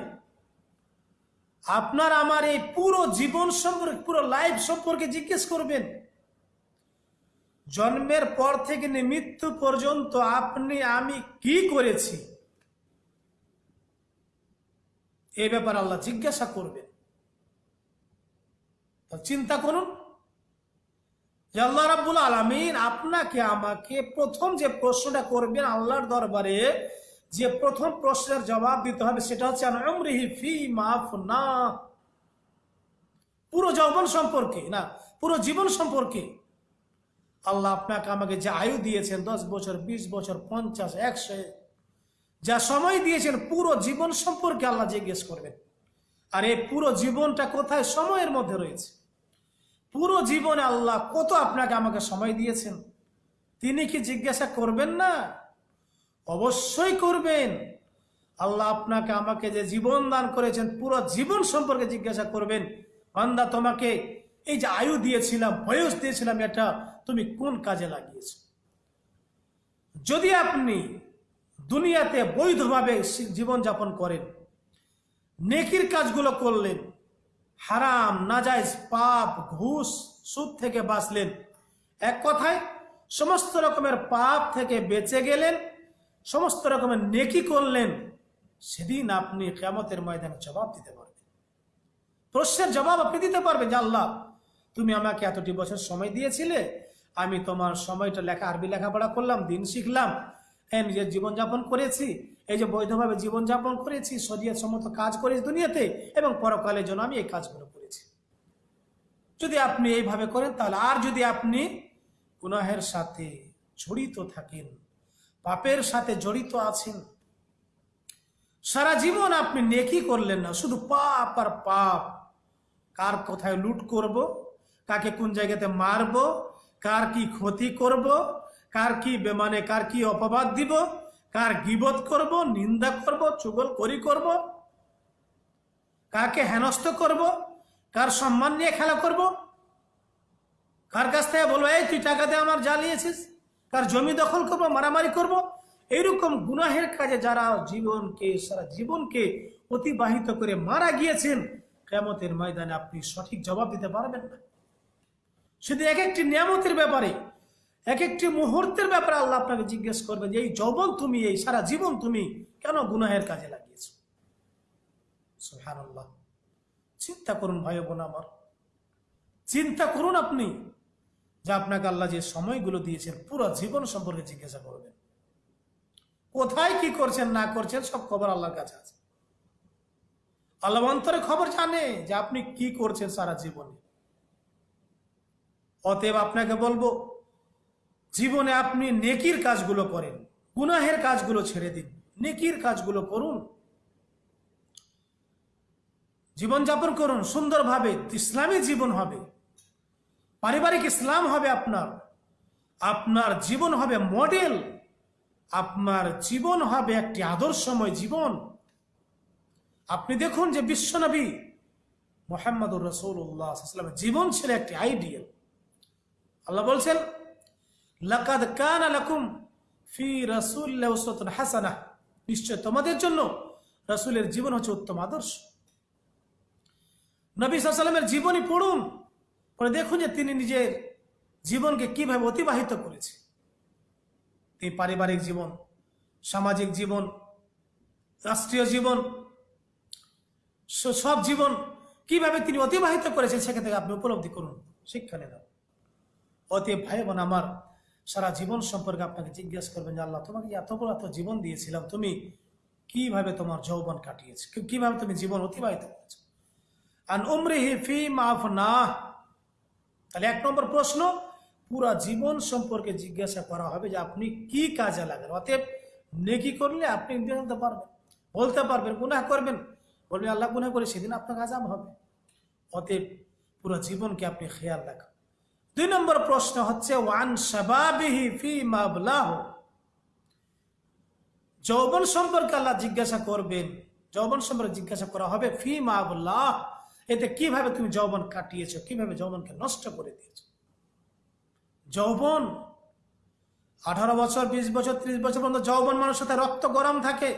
আপনার আমার এই পুরো জীবন সম্পর্কে, পুরো লাইফ সম্পর্কে জিজ্ঞেস করবেন। জন্মের পর থেকে মৃত্যু পর্যন্ত আপনি, আমি কি করেছি? এ ব্যাপারে আল্লাহ জিজ্ঞাসা করবেন। চিন্তা করুন। আল্লাহ রাব্বুল আলমিন আপনাকে, আমাকে প্রথম যে প্রশ্নটা করবেন আল্লাহর দরবারে, যে প্রথম প্রশ্নের জবাব দিতে হবে সেটা হচ্ছে না পুরো যৌবন সম্পর্কে না, পুরো জীবন সম্পর্কে। আল্লাহ আপনাকে, আমাকে যে আয়ু দিয়েছেন, দশ বছর, বিশ বছর, পঞ্চাশ, একশো, যা সময় দিয়েছেন, পুরো জীবন সম্পর্কে আল্লাহ জিজ্ঞেস করবেন। আর এই পুরো জীবনটা কোথায়? সময়ের মধ্যে রয়েছে। পুরো জীবনে আল্লাহ কত আপনাকে আমাকে সময় দিয়েছেন? তিনি কি জিজ্ঞাসা করবেন না? অবশ্যই করবেন। আল্লাহ আপনাকে আমাকে যে জীবন দান করেছেন, পুরো জীবন সম্পর্কে জিজ্ঞাসা করবেন। বান্দা, তোমাকে এই যে আয়ু দিয়েছিলাম, বয়স দিয়েছিলাম, এটা তুমি কোন কাজে লাগিয়েছ? যদি আপনি দুনিয়াতে বৈধভাবে জীবনযাপন করেন, নেকির কাজগুলো করলেন হারাম নাজাইজ পাপ, ঘুষ সুদ থেকে বাঁচলেন। এক কথায়, সমস্ত রকমের পাপ থেকে বেঁচে গেলেন, সমস্ত রকমের নেকি করলেন। সেদিন আপনি কেমতের ময়দানে জবাব দিতে পারবেন। প্রশ্নের জবাব আপনি দিতে পারবেন যে, আল্লাহ, তুমি আমাকে এতটি বছর সময় দিয়েছিলে, আমি তোমার সময়টা লেখা, আরবি লেখাপড়া করলাম, দিন শিখলাম হ্যাঁ নিজের জীবনযাপন করেছি এই যে বৈধভাবে জীবনযাপন করেছি, শরীয়ত সম্মত কাজ করেছি দুনিয়াতে, এবং পরকালের জন্য আমি এই কাজগুলো করেছি। যদি আপনি এইভাবে করেন, তাহলে আর যদি আপনি গুনাহের সাথে জড়িত থাকেন, পাপের সাথে জড়িত আছেন, সারা জীবন আপনি নেকি করলেন না, শুধু পাপ আর পাপ। কার কোথায় লুট করব? কাকে কোন জায়গাতে মারব? কার কি ক্ষতি করব? কার কি বেমানে, কার কি অপবাদ দিব? কার গিবত করব, নিন্দা করব, চুগল করি করব? কাকে হেনস্থ করব? কার সম্মান নিয়ে খেলা করব? কার কাছ থেকে বলব, এই তুই টাকাতে আমার জ্বালিয়েছিস কার জমি দখল করব, মারামারি করব? এইরকম গুনাহের কাজে যারা জীবনকে, সারা জীবনকে অতিবাহিত করে মারা গিয়েছেন কেমতের ময়দানে আপনি সঠিক জবাব দিতে পারবেন না। শুধু এক একটি নিয়ামতের ব্যাপারে এক একটি মুহূর্তের ব্যাপারে আল্লাহ আপনাকে জিজ্ঞেস করবে যে, এই যৌবন তুমি, এই সারা জীবন তুমি কেন গুনাহের কাজে লাগিয়েছ? চিন্তা করুন ভাই বোন আমার। চিন্তা করুন আপনি যে আপনাকে আল্লাহ যে সময়গুলো দিয়েছেন, পুরো জীবন সম্পর্কে জিজ্ঞাসা করবেন। কোথায় কি করছেন, না করছেন, সব খবর আল্লাহর কাছে আছে। আল্লাহ অন্তরে খবর জানে যে আপনি কি করছেন সারা জীবনে। অতএব আপনাকে বলব জীবনে আপনি নেকির কাজগুলো করেন, গুনাহের কাজগুলো ছেড়ে দিন, নেকির কাজগুলো করুন। জীবনযাপন করুন, সুন্দরভাবে ইসলামী জীবন হবে, পারিবারিক ইসলাম হবে আপনার আপনার জীবন হবে মডেল, আপনার জীবন হবে একটি আদর্শময় জীবন। আপনি দেখুন যে বিশ্বনবী মোহাম্মদুর রসৌল্লাহ জীবন ছিল একটি আইডিয়াল। আল্লাহ বলছেন লাকাদ কান আলাকুম ফি রাসূলিল্লাহি উসওয়াতুন হাসানাহ। নিশ্চয় তোমাদের জন্য রাসূলের জীবন হচ্ছে উত্তম আদর্শ। নবী সাল্লামের জীবনী পড়ুন, পরে দেখুন যে তিনি নিজের জীবনকে কীভাবে অতিবাহিত করেছে। এই পারিবারিক জীবন, সামাজিক জীবন, রাষ্ট্রীয় জীবন সব জীবন কীভাবে তিনি অতিবাহিত করেছেন সেখান থেকে আপনি উপলব্ধি করুন, শিক্ষা নেন অতএব ভাই বোন আমার সারা জীবন সম্পর্কে আপনাকে জিজ্ঞেস করবেন যে আল্লাহ, তোমাকে এত বড় এত জীবন দিয়েছিলাম? তুমি কীভাবে তোমার যৌবন কাটিয়েছ? কীভাবে তুমি জীবন অতিবাহিত করেছ? আর উমরিহি ফি মাফ না তাহলে এক নম্বর প্রশ্ন, পুরা জীবন সম্পর্কে জিজ্ঞাসা করা হবে যে আপনি কি কাজে লাগান অতএব নেকি করলে আপনি জানতে পারবেন, বলতে পারবেন, গুনাহ করবেন। বলবেন, আল্লাহ গুনাহ করে সেদিন আপনার আজাব হবে। অতএব পুরো জীবনকে আপনি খেয়াল রাখেন দুই নম্বর প্রশ্ন হচ্ছে, ওয়ান শাবাবিহি ফি মাবলাহ। যৌবন সম্পর্কে আল্লাহ জিজ্ঞাসা করবেন, যৌবন সম্পর্কে জিজ্ঞাসা করা হবে, ফি মাবলাহ? এতে কীভাবে তুমি যৌবন কাটিয়েছো, কীভাবে যৌবনকে নষ্ট করে দিয়েছ? যৌবন, আঠারো বছর, বিশ বছর, ত্রিশ বছর পর্যন্ত যৌবন মানুষের সাথে রক্ত গরম থাকে।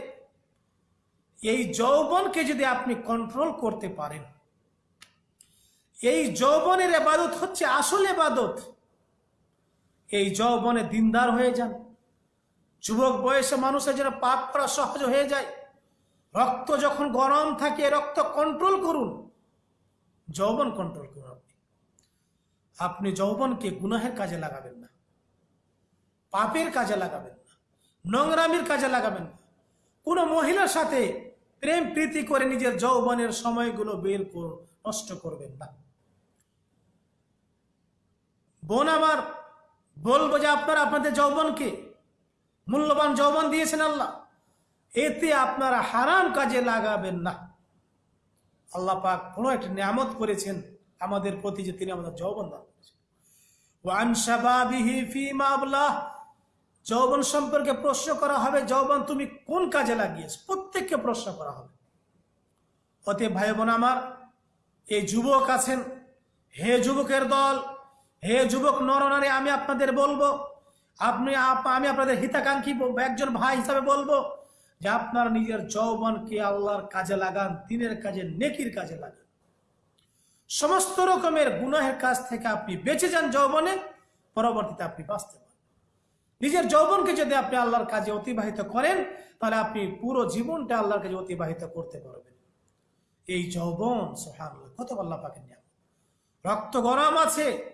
এই যৌবনকে যদি আপনি কন্ট্রোল করতে পারেন এই যৌবনের এবাদত হচ্ছে আসল এবাদত এই যৌবনে দিনদার হয়ে যান। যুবক বয়সে মানুষের যেন পাপ করা সহজ হয়ে যায়। রক্ত যখন গরম থাকে, রক্ত কন্ট্রোল করুন। যৌবন কন্ট্রোল করুন আপনি। আপনি যৌবনকে গুনাহের কাজে লাগাবেন না। পাপের কাজে লাগাবেন না। নোংরামির কাজে লাগাবেন না। কোনো মহিলার সাথে প্রেম প্রীতি করে নিজের যৌবনের সময়গুলো বের কর নষ্ট করবেন না। বোন আমার, বলব যে আপনারা আপনাদের যৌবনকে মূল্যবান যৌবন দিয়েছেন আল্লাহ। এতে আপনারা হারাম কাজে লাগাবেন না। আল্লাহ পাক বড় একটা নিয়ামত করেছেন আমাদের প্রতি যে তিনি আমাদের যৌবন দান করেছেন। আবলাহ। যৌবন সম্পর্কে প্রশ্ন করা হবে, যৌবন তুমি কোন কাজে লাগিয়েছ? প্রত্যেককে প্রশ্ন করা হবে। অতএব ভাই বোন আমার, এই যুবক আছেন, হে যুবকের দল হে যুবক নরনারী, আমি আপনাদের বলব, আপনি আপ- আমি আপনাদের হিতাকাঙ্ক্ষী একজন ভাই হিসাবে বলব যে আপনার নিজের যৌবনকে আল্লাহর কাজে লাগান, দিনের কাজে, নেকির কাজে লাগান। সমস্ত রকমের গুনাহের কাজ থেকে আপনি বেঁচে যান যৌবনে, পরবর্তীতে আপনি বাঁচতে পারেন নিজের যৌবনকে যদি আপনি আল্লাহর কাজে অতিবাহিত করেন, তাহলে আপনি পুরো জীবনটা আল্লাহর কাজে অতিবাহিত করতে পারবেন। এই যৌবন সোহান কত আল্লাহ পাকের নিয়ম রক্ত গরম আছে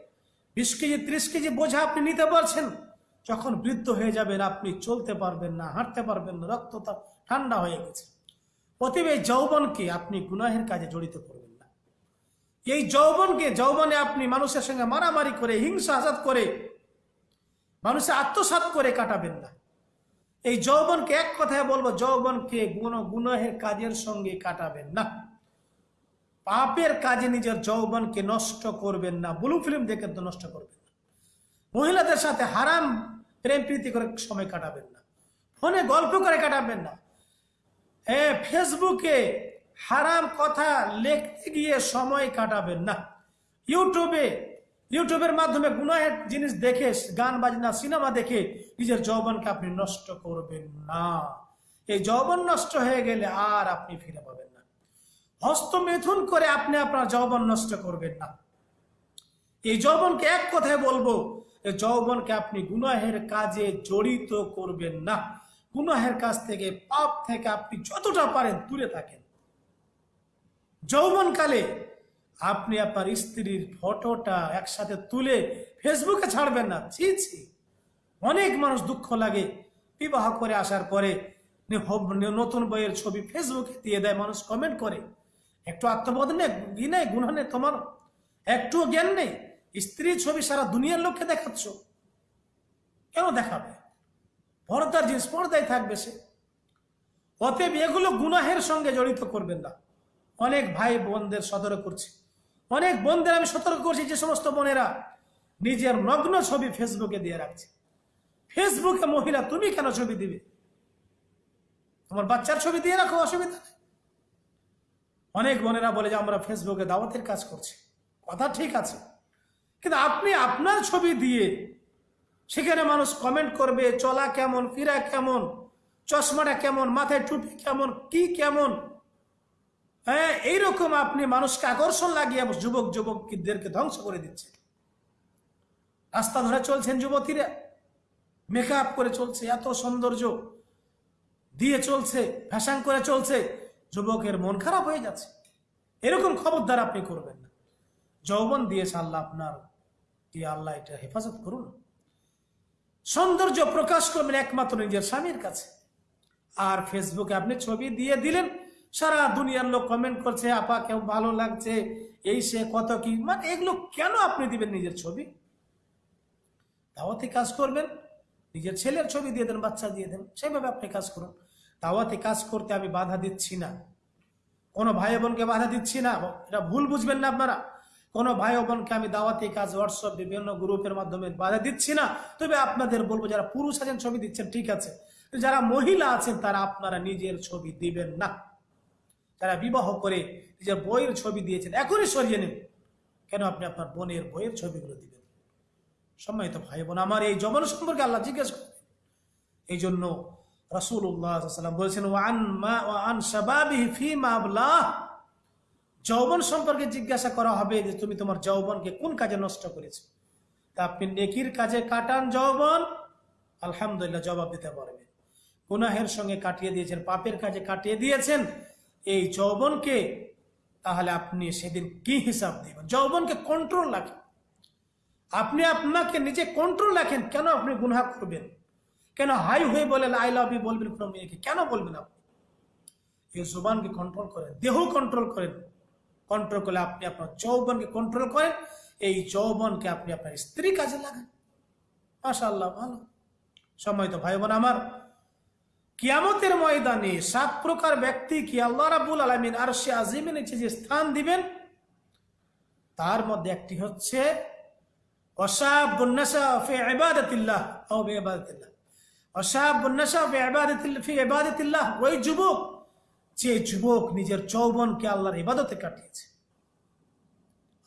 বিশ কেজি, ত্রিশ কেজি বোঝা আপনি নিতে পারছেন। যখন বৃদ্ধ হয়ে যাবেন, আপনি চলতে পারবেন না, হাঁটতে পারবেন না, রক্ত ঠান্ডা হয়ে গেছে। অতএব এই যৌবনকে আপনি গুনাহের কাজে জড়িত করবেন না। এই যৌবনকে, যৌবনে আপনি মানুষের সঙ্গে মারামারি করে, হিংসা আজাদ করে, মানুষের আত্মসাত করে কাটাবেন না। এই যৌবনকে এক কথায় বলব, যৌবনকে গুণ, গুনাহের কাজের সঙ্গে কাটাবেন না। পাপের কাজে নিজের যৌবনকে নষ্ট করবেন না। ব্লু ফিল্ম দেখে তো নষ্ট করবেন না। মহিলাদের সাথে হারাম প্রেম প্রীতি করে সময় কাটাবেন না। ফোনে গল্প করে কাটাবেন না। এ, ফেসবুকে হারাম কথা লিখতে গিয়ে সময় কাটাবেন না। ইউটিউবে, ইউটিউবের মাধ্যমে গুনাহের জিনিস দেখে, গান, বাজনা, সিনেমা দেখে নিজের যৌবনকে আপনি নষ্ট করবেন না। এই যৌবন নষ্ট হয়ে গেলে আর আপনি ফিরে পাবেন হস্তমেথুন করে আপনি আপনার যৌবন নষ্ট করবেন না। এই যৌবনকে এক কথায় বলব যৌবনকে আপনি গুনাহের কাজে জড়িত করবেন না। গুনাহের কাজ থেকে, পাপ থেকে আপনি যতটা পারেন দূরে থাকেন। যৌবনকালে আপনি আপনার স্ত্রীর ফটোটা একসাথে তুলে ফেসবুকে ছাড়বেন না। ছি ছি। অনেক মানুষ দুঃখ লাগে। বিবাহ করে আসার পরে নতুন বইয়ের ছবি ফেসবুকে দিয়ে দেয়, মানুষ কমেন্ট করে। একটু আত্মবোধ নেই নেই গুণ নেই তোমার। একটু জ্ঞান নেই, স্ত্রী ছবি সারা দুনিয়ার লোককে দেখাচ্ছ। কেন দেখাবে? পর্দার জিনিস, পর্দায় থাকবে সে। অতএব এগুলো গুনাহের সঙ্গে জড়িত করবেন না। অনেক ভাই বোনদের সতর্ক করছি। অনেক বোনদের আমি সতর্ক করছি যে সমস্ত বোনেরা নিজের নগ্ন ছবি ফেসবুকে দিয়ে রাখছে। ফেসবুকে মহিলা, তুমি কেন ছবি দিবে? তোমার বাচ্চার ছবি দিয়ে রাখো, অসুবিধা নেই। অনেক বোনেরা বলে যে, আমরা ফেসবুকে দাওয়াতের কাজ করছি। কথা ঠিক আছে। কিন্তু আপনি আপনার ছবি দিয়ে সেখানে মানুষ কমেন্ট করবে, চলা কেমন, ফিরা কেমন, চশমাটা কেমন, মাথায় টুপি কেমন, কি কেমন? হ্যাঁ এইরকম আপনি মানুষকে আকর্ষণ লাগিয়ে যুবক যুবকদেরকে ধ্বংস করে দিচ্ছেন রাস্তা ধরে চলছেন যুবতীরা। মেকআপ করে চলছে, এত সৌন্দর্য। দিয়ে চলছে ফ্যাশন করে চলছে। যুবকের মন খারাপ হয়ে যাচ্ছে। এরকম খবরদার আপনি করবেন না। যৌবন দিয়েছে আল্লাহ আপনার। কি আল্লাহ এটা হেফাজত করুন। সৌন্দর্য প্রকাশ করবেন একমাত্র নিজের স্বামীর কাছে। আর ফেসবুকে আপনি ছবি দিয়ে দিলেন, সারা দুনিয়ার লোক কমেন্ট করছে, আপা, কেউ ভালো লাগছে, এই সে কত কি? মানে এগুলো কেন আপনি দিবেন নিজের ছবি? দাওয়াতে কাজ করবেন, নিজের ছেলের ছবি দিয়ে দেন, বাচ্চা দিয়ে দেন সেভাবে আপনি কাজ করুন। দাওয়াতে কাজ করতে আমি বাধা দিচ্ছি না। কোনো ভাই বোনকে বাধা দিচ্ছি না। এটা ভুল বুঝবেন না আপনারা। কোনো ভাই বোনকে আমি দাওয়াতি কাজ হোয়াটসঅ্যাপ বিভিন্ন গ্রুপের মাধ্যমে বাধা দিচ্ছি না। তবে আপনাদের বলব, যারা পুরুষ আছেন, ছবি দিচ্ছেন, ঠিক আছে। যারা মহিলা আছেন, তারা আপনারা নিজের ছবি দিবেন না। যারা বিবাহ করে নিজের বইয়ের ছবি দিয়েছেন, এখনই সরিয়ে নিন। কেন আপনি আপনার বোনের বইয়ের ছবিগুলো দিবেন? সম্মানিত ভাই বোন, আমার এই যৌবন সম্পর্কে আল্লাহ জিজ্ঞেস করেন এই জন্য রসুল্লাহাম বলছেন ওয়ান মা ওয়ান শাবাবিহি ফি যৌবন সম্পর্কে জিজ্ঞাসা করা হবে যে তুমি তোমার যৌবনকে কোন কাজে নষ্ট করেছ। তা আপনি নেকির কাজে কাটান যৌবন, আলহামদুলিল্লাহ জবাব দিতে পারবেন। গুনাহের সঙ্গে কাটিয়ে দিয়েছেন, পাপের কাজে কাটিয়ে দিয়েছেন। এই যৌবনকে তাহলে আপনি সেদিন কি হিসাব দিবেন? যৌবনকে কন্ট্রোল রাখেন। আপনি আপনাকে নিজে কন্ট্রোল রাখেন, কেন আপনি গুনাহ করবেন? কেন হাই হয়ে বলেন আই লাভ ইউ বলবেন কোনো মেয়েকে? কেন বলবেন আপনি? এই জুবানকে কন্ট্রোল করেন দেহ কন্ট্রোল করেন। কন্ট্রোল করলে আপনি আপনার যৌবনকে কন্ট্রোল করেন, এই যৌবনকে আপনি আপনার স্ত্রী কাজে লাগান। মাশা আল্লাহ ভালো। সময় তো ভাই বোন আমার, কিয়ামতের ময়দানে সাত প্রকার ব্যক্তি কি আল্লাহ রাবুল আলমিন আর সে আজিমের নিচে যে স্থান দিবেন, তার মধ্যে একটি হচ্ছে অসাবুন্নাসা ফি ইবাদাতিল্লাহ ও ইবাদাতিল্লাহ, ওই যুবক, যে যুবক নিজের যৌবনকে আল্লাহর ইবাদতে কাটিয়েছে।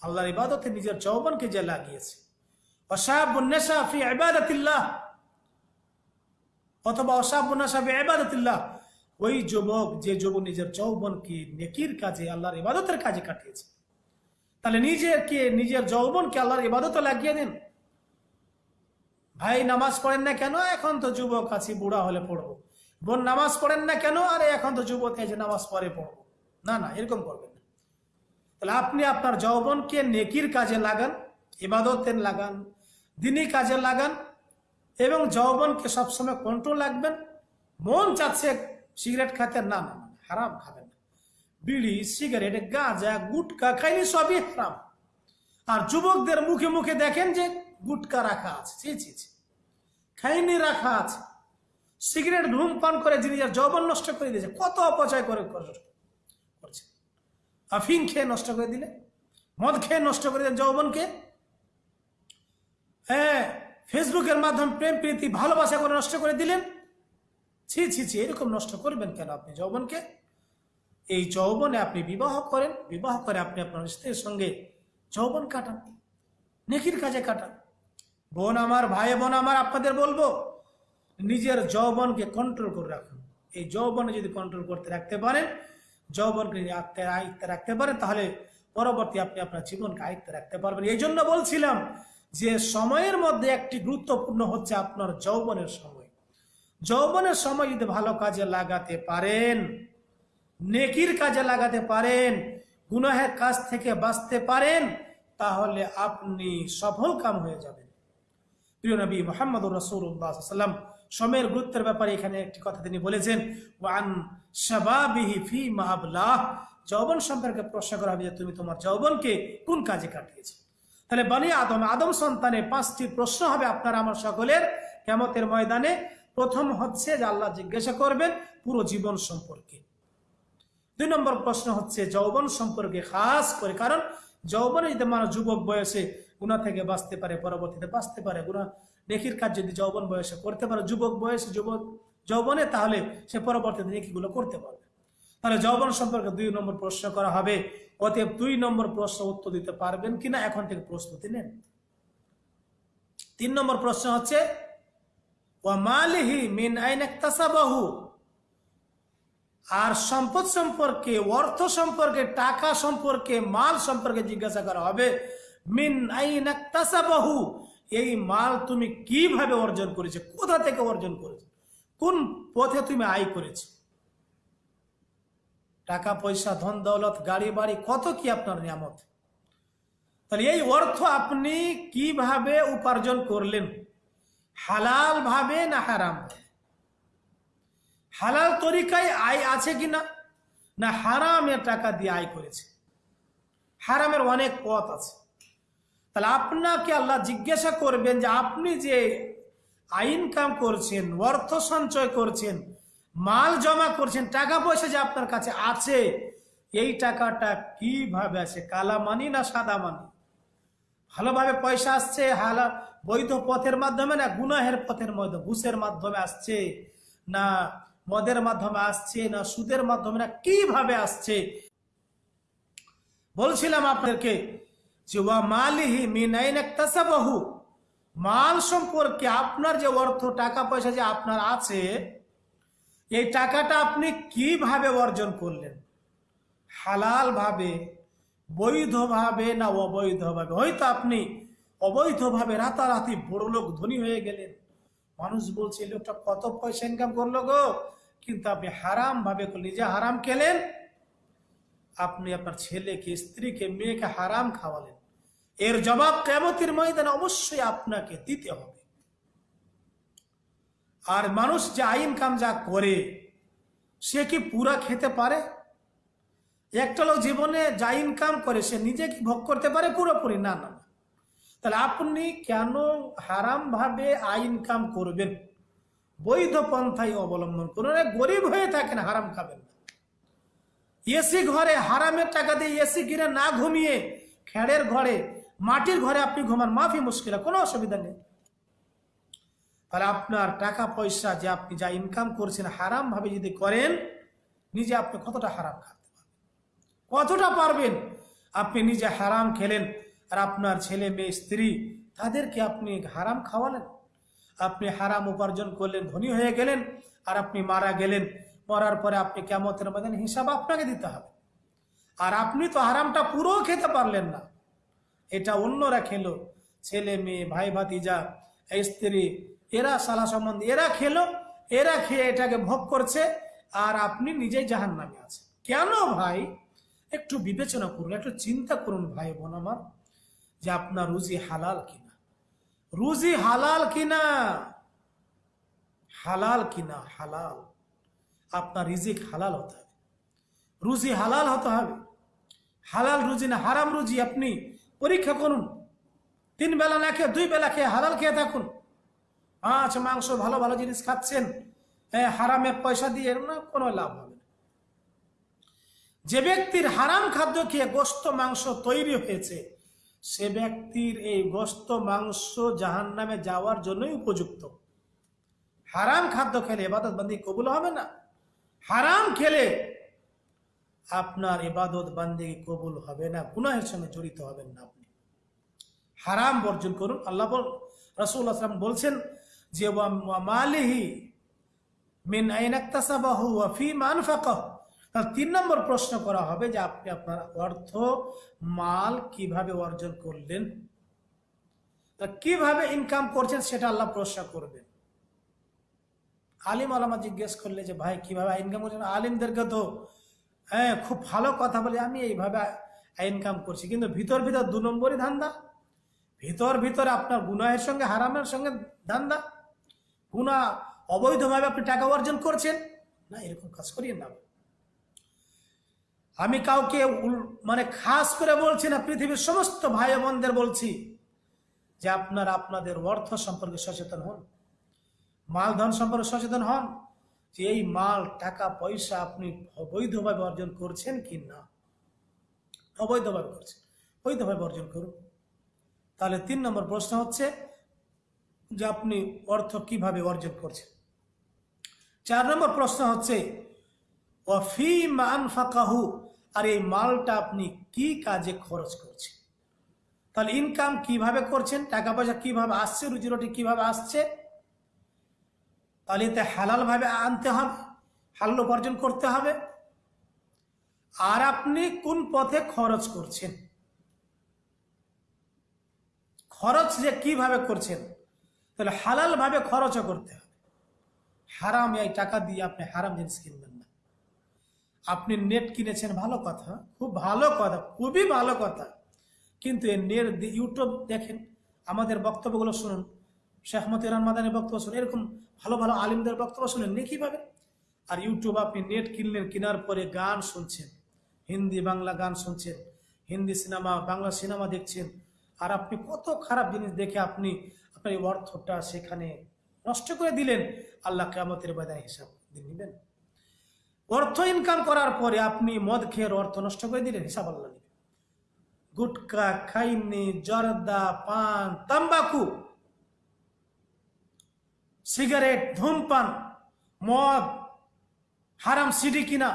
আল্লাহর ইবাদতে নিজের যৌবনকে যে লাগিয়েছে। ফি অথবা ইবাদাতিল্লাহ, ওই যুবক, যে যুবক নিজের যৌবনকে নেকির কাজে, আল্লাহর ইবাদতের কাজে কাটিয়েছে। তাহলে নিজেকে, নিজের যৌবনকে আল্লাহর ইবাদতে লাগিয়ে দিন। ভাই, নামাজ পড়েন না কেন? এখন তো যুবক আছি, বুড়া হলে পড়ব। বোন, নামাজ পড়েন না কেন? আরে, এখন তো যুবক আছে নামাজ পড়ে পড়ব। না না, এরকম করবেন না। তাহলে আপনি আপনার যৌবনকে নেকির কাজে লাগান, ইবাদতের লাগান দিনই কাজে লাগান, এবং যৌবনকে সবসময় কন্ট্রোল রাখবেন। মন চাচ্ছে সিগারেট খাতে, না না হারাম খাবেন বিড়ি সিগারেট গাঁজা, গুটকা খাইনি সবই হারাম। আর যুবকদের মুখে মুখে দেখেন যে গুটকা রাখা আছে ছি ছি। খাইনি রাখা আছে সিগারেট ধূমপান করে যিনি যার যৌবন নষ্ট করে দিয়েছে, কত অপচয় করে করে- করছে। আফিং খেয়ে নষ্ট করে দিলে, মদ খেয়ে নষ্ট করে দিলেন যৌবনকে। হ্যাঁ ফেসবুকের মাধ্যমে প্রেম, প্রীতি, ভালোবাসা করে নষ্ট করে দিলেন। ছি ছি ছি, এরকম নষ্ট করবেন কেন আপনি যৌবনকে? এই যৌবনে আপনি বিবাহ করেন, বিবাহ করে আপনি আপনার স্ত্রীর সঙ্গে যৌবন কাটান, নেকির কাজে কাটান। বোন আমার, ভাই বোন আমার, আপনাদের বলব, নিজের যৌবনকে কন্ট্রোল করে রাখুন। এই যৌবনে যদি কন্ট্রোল করতে রাখতে পারেন, যৌবনকে আত্মের আয়ত্তে রাখতে পারেন, তাহলে পরবর্তী আপনি আপনার জীবনকে আয়ত্তে রাখতে পারবেন। এই জন্য বলছিলাম যে সময়ের মধ্যে একটি গুরুত্বপূর্ণ হচ্ছে আপনার যৌবনের সময়। যৌবনের সময় যদি ভালো কাজে লাগাতে পারেন, নেকির কাজে লাগাতে পারেন, গুনাহের কাজ থেকে বাঁচতে পারেন, তাহলে আপনি সফল কাম হয়ে যাবেন। প্রিয় নবী মোহাম্মদ রসুল্লাহাম সময়ের গুরুত্বের ব্যাপারে এখানে একটি কথা তিনি বলেছেন, ওয়ান শাবাবিহি ফি মাহাবলাহ যৌবন সম্পর্কে প্রশ্ন করা হবে যে তুমি তোমার যৌবনকে কোন কাজে কাটিয়েছো। তাহলে বানি আদম আদম সন্তানে পাঁচটি প্রশ্ন হবে আপনার আমার সকলের কেমতের ময়দানে। প্রথম হচ্ছে যে আল্লাহ জিজ্ঞাসা করবেন পুরো জীবন সম্পর্কে। দুই নম্বর প্রশ্ন হচ্ছে যৌবন সম্পর্কে খাস করে, কারণ যৌবনে যদি মানুষ যুবক বয়সে গুণা থেকে বাঁচতে পারে, পরবর্তীতে বাঁচতে পারে। গুণা নেকির কাজ যদি যৌবন বয়সে করতে পারে, যুবক বয়সে যুবক যৌবনে, তাহলে সে পরবর্তীতে নেকিগুলো করতে পারবে। তাহলে যৌবন সম্পর্কে দুই নম্বর প্রশ্ন করা হবে। অতএব দুই নম্বর প্রশ্ন উত্তর দিতে পারবেন কিনা, এখন থেকে প্রস্তুতি নেন। তিন নম্বর প্রশ্ন হচ্ছে মিন আইন আর সম্পদ সম্পর্কে, অর্থ সম্পর্কে, টাকা সম্পর্কে, মাল সম্পর্কে জিজ্ঞাসা করা হবে। মিন এই মাল তুমি কীভাবে অর্জন করেছ? কোথা থেকে অর্জন করেছ? কোন পথে তুমি আয় করেছ? টাকা, পয়সা, ধন, দৌলত, গাড়ি, বাড়ি, কত কি আপনার নিয়ামত? তাহলে এই অর্থ আপনি কীভাবে উপার্জন করলেন? হালাল ভাবে না হারাম হালাল তরিকায় আয় আছে কিনা? না হারামের টাকা দিয়ে আয় করেছে? হারামের অনেক পথ আছে। তাহলে আপনাকে আল্লাহ জিজ্ঞাসা করবেন যে আপনি যে ইনকাম করছেন, অর্থ সঞ্চয় করছেন, মাল জমা করছেন, টাকা পয়সা যে আপনার কাছে আছে, এই টাকাটা কীভাবে আছে কালা মানি না সাদা মানি ভালোভাবে পয়সা আসছে, হালা বৈধ পথের মাধ্যমে না গুনাহের পথের মধ্যে, ঘুষের মাধ্যমে আসছে, না মদের মাধ্যমে আসছে, না সুদের মাধ্যমে, না কীভাবে আসছে? বলছিলাম আপনাদেরকে যে ওয়া মালিহি মিন একতাসাবাহু মাল সম্পর্কে আপনার যে অর্থ, টাকা পয়সা যে আপনার আছে, এই টাকাটা আপনি কীভাবে অর্জন করলেন? হালাল ভাবে বৈধভাবে না অবৈধভাবে হয়তো আপনি অবৈধভাবে রাতারাতি বড় লোক ধনী হয়ে গেলেন। মানুষ বলছে লোকটা কত পয়সা ইনকাম করল গো? কিন্তু আপনি হারাম ভাবে নিজে হারাম খেলেন আপনি আপনার ছেলেকে, স্ত্রীকে, মেয়েকে হারাম খাওয়ালেন। এর জবাব কেমতির ময়দানে অবশ্যই আপনাকে দিতে হবে। আর মানুষ যে আইন কাম যা করে, সে কি পুরা খেতে পারে? একটা লোক জীবনে যা ইনকাম করে, সে নিজে কি ভোগ করতে পারে? পুরোপুরি না না। তাহলে আপনি কেন হারাম ভাবে আয় ইনকাম করবেন? বৈধ পন্থাই অবলম্বন করুন। গরিব হয়ে থাকেন, হারাম খাবেন না। এসি ঘরে হারামের টাকা দিয়ে এসি কিনে না ঘুমিয়ে খেড়ের ঘরে, মাটির ঘরে আপনি ঘুমান, মাফি মুশকিল, কোনো অসুবিধা নেই। তাহলে আপনার টাকা পয়সা যে আপনি যা ইনকাম করছেন হারাম ভাবে যদি করেন, নিজে আপনি কতটা হারাম খাতে পারবেন? কতটা পারবেন? আপনি নিজে হারাম খেলেন আর আপনার ছেলে, মেয়ে, স্ত্রী, তাদেরকে আপনি হারাম খাওয়ালেন? আপনি হারাম উপার্জন করলেন, ধনী হয়ে গেলেন আর আপনি মারা গেলেন। মরার পরে আপনি কেমতের মধ্যে হিসাব আপনাকে দিতে হবে। আর আপনি তো হারামটা পুরো খেতে পারলেন না। এটা অন্যরা খেলো, ছেলে, মেয়ে, ভাই, ভাতিজা, স্ত্রী, এরা সালা সম্বন্ধে এরা খেলো, এরা খেয়ে এটাকে ভোগ করছে, আর আপনি নিজেই জাহান নামে আছেন। কেন ভাই? একটু বিবেচনা করুন, একটু চিন্তা করুন ভাই বোন আমার, যে আপনার রুজি হালাল কিনা। রুজি হালাল কিনা? হালাল কিনা? হালাল। আপনার রিজিক হালাল হতে হবে। রুজি হালাল হতে হবে। হালাল রুজি না, হারাম রুজি আপনি পরীক্ষা করুন। তিন বেলা না খেয়ে, দুই বেলা খেয়ে হালাল খেয়ে থাকুন। মাছ, মাংস, ভালো ভালো জিনিস খাচ্ছেন হারামের পয়সা দিয়ে না কোনো লাভ হবে না। যে ব্যক্তির হারাম খাদ্য খেয়ে গোস্ত, মাংস তৈরি হয়েছে, সে ব্যক্তির এই গোস্ত, মাংস জাহান নামে যাওয়ার জন্যই উপযুক্ত। হারাম খাদ্য খেলে এবাদত বান্দি কবুল হবে না। হারাম খেলে আপনার এবাদত বান্দি কবুল হবে না, গুনাহের সঙ্গে জড়িত হবেন না আপনি। হারাম বর্জন করুন। আল্লাহ রসুল আসলাম বলছেন যে মালিহি মিন আইনাক্তাসাবাহু ওয়া ফি মানফাকাহ তার তিন নম্বর প্রশ্ন করা হবে যে, আপনি আপনার অর্থ, মাল কীভাবে অর্জন করলেন? কীভাবে ইনকাম করছেন সেটা আল্লাহ প্রশ্ন করবেন। আলিম আলামা জিজ্ঞেস করলে যে, ভাই, কীভাবে ইনকাম করছেন? আলিমদেরকে তো হ্যাঁ খুব ভালো কথা বলে আমি এইভাবে ইনকাম করছি। কিন্তু ভিতর ভিতর দু নম্বরই ধান্দা। ভিতর, ভিতরে আপনার গুনাহের সঙ্গে, হারামের সঙ্গে ধান্দা। গুণা অবৈধভাবে আপনি টাকা অর্জন করছেন। না, এরকম কাজ করিয়ে না। আমি কাউকে মানে খাস করে বলছি না, পৃথিবীর সমস্ত ভাই বোনদের বলছি যে, আপনারা আপনাদের অর্থ সম্পর্কে সচেতন হন। মাল ধন সম্পর্কে সচেতন হন যে এই মাল, টাকা, পয়সা আপনি অবৈধভাবে অর্জন করছেন কি না? অবৈধভাবে করছেন। বৈধভাবে অর্জন করুন। তাহলে তিন নম্বর প্রশ্ন হচ্ছে যে আপনি অর্থ কীভাবে অর্জন করছেন? চার নম্বর প্রশ্ন হচ্ছে ওয়াফি মান ফাকাহু আর এই মালটা আপনি কি কাজে খরচ করছেন? তাহলে ইনকাম কীভাবে করছেন? টাকা পয়সা কীভাবে আসছে? রুজি রুটি কীভাবে আসছে? তাহলে এতে হালাল ভাবে আনতে হবে, হালাল উপার্জন করতে হবে। আর আপনি কোন পথে খরচ করছেন? খরচ যে কীভাবে করছেন, তাহলে হালাল ভাবে খরচও করতে হবে। হারাম এই টাকা দিয়ে আপনি হারাম জিনিস কিনবেন না। আপনি নেট কিনেছেন, ভালো কথা, খুব ভালো কথা, খুবই ভালো কথা। কিন্তু এই নেট ইউটিউব দেখেন, আমাদের বক্তব্যগুলো শুনুন। শেখ মতিরান মাদানের বক্তব্য শুনুন এরকম ভালো ভালো আলিমদের বক্তব্য শুনেন নে কীভাবে? আর ইউটিউব আপনি নেট কিনলেন, কেনার পরে গান শুনছেন, হিন্দি বাংলা গান শুনছেন, হিন্দি সিনেমা, বাংলা সিনেমা দেখছেন, আর আপনি কত খারাপ জিনিস দেখে আপনি আপনার এই অর্থটা সেখানে নষ্ট করে দিলেন, আল্লাহ কেমতের বাদায় হিসাব নেবেন। অর্থ ইনকাম করার পরে আপনি মদ খেয়ে অর্থ নষ্ট করে দিলেন, হিসাব আল্লাহ নেবেন। গুটকা, খাইনি, জর্দা, পান, তাম্বাকু সিগারেট, ধূমপান, মদ, হারাম সিডি কিনা,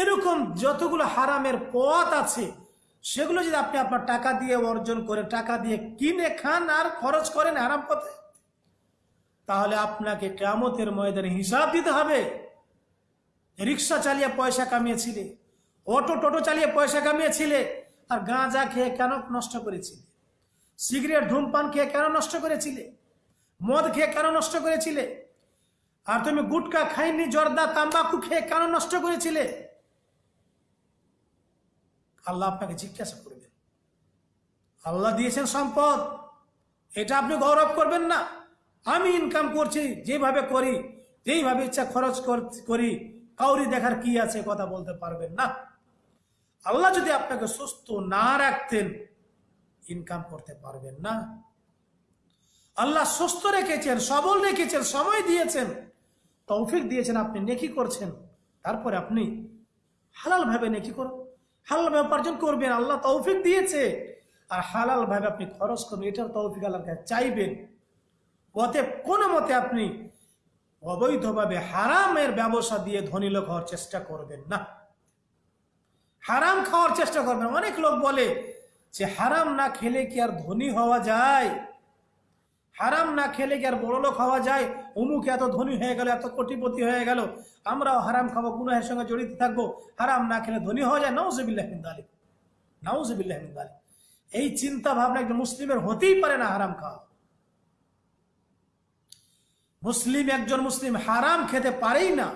এরকম যতগুলো হারামের পথ আছে, সেগুলো যদি আপনি আপনার টাকা দিয়ে অর্জন করে, টাকা দিয়ে কিনে খান আর খরচ করেন আরাম পথে, তাহলে আপনাকে কেমতের ময়দানে হিসাব দিতে হবে। রিক্সা চালিয়ে পয়সা কামিয়েছিলে, অটো টোটো চালিয়ে পয়সা কামিয়েছিলে, আর গাঁজা খেয়ে কেন নষ্ট করেছিলে? সিগারেট, ধূমপান খেয়ে কেন নষ্ট করেছিলে? মদ খেয়ে কেন নষ্ট করেছিলে? আর তুমি গুটকা খাইনি, জর্দা, তাম্বাকু খেয়ে কেন নষ্ট করেছিলে? আল্লাহ আপনাকে জিজ্ঞাসা করবেন। আল্লাহ দিয়েছেন সম্পদ। এটা আপনি গৌরব করবেন না। আমি ইনকাম করছি, যেভাবে করি, যেইভাবে ইচ্ছা খরচ কর- কাউরি দেখার কি আছে কথা বলতে পারবেন না। আল্লাহ যদি আপনাকে সুস্থ না রাখতেন ইনকাম করতে পারবেন না। আল্লাহ সুস্থ রেখেছেন, সবল রেখেছেন, সময় দিয়েছেন। তৌফিক দিয়েছেন, আপনি নেকি করছেন। তারপরে আপনি হালাল ভাবে নেকি করুন হালাল ভাবে উপার্জন করবেন, আল্লাহ তৌফিক দিয়েছে। আর হালাল ভাবে আপনি খরচ করবেন, এটার তৌফিক আল্লাহর কাছে চাইবেন। ওতে কোনো মতে আপনি অবৈধভাবে হারামের ব্যবসা দিয়ে ধনী লোক হওয়ার চেষ্টা করবেন না। হারাম খাওয়ার চেষ্টা করবেন। অনেক লোক বলে যে হারাম না খেলে কি আর ধনী হওয়া যায়? হারাম না খেলে কি আর বড় লোক হওয়া যায়? অমুক এত ধনী হয়ে গেল, এত কোটিপতি হয়ে গেল। আমরাও হারাম খাব, গুনাহের সঙ্গে জড়িত থাকব। হারাম না খেলে ধনী হওয়া যায়? নাউজবিল্লাহ আলী নাউজবিল্লাহ আলী এই চিন্তা ভাবনা একজন মুসলিমের হতেই পারে না হারাম খাওয়া। মুসলিম একজন মুসলিম হারাম খেতে পারেই না।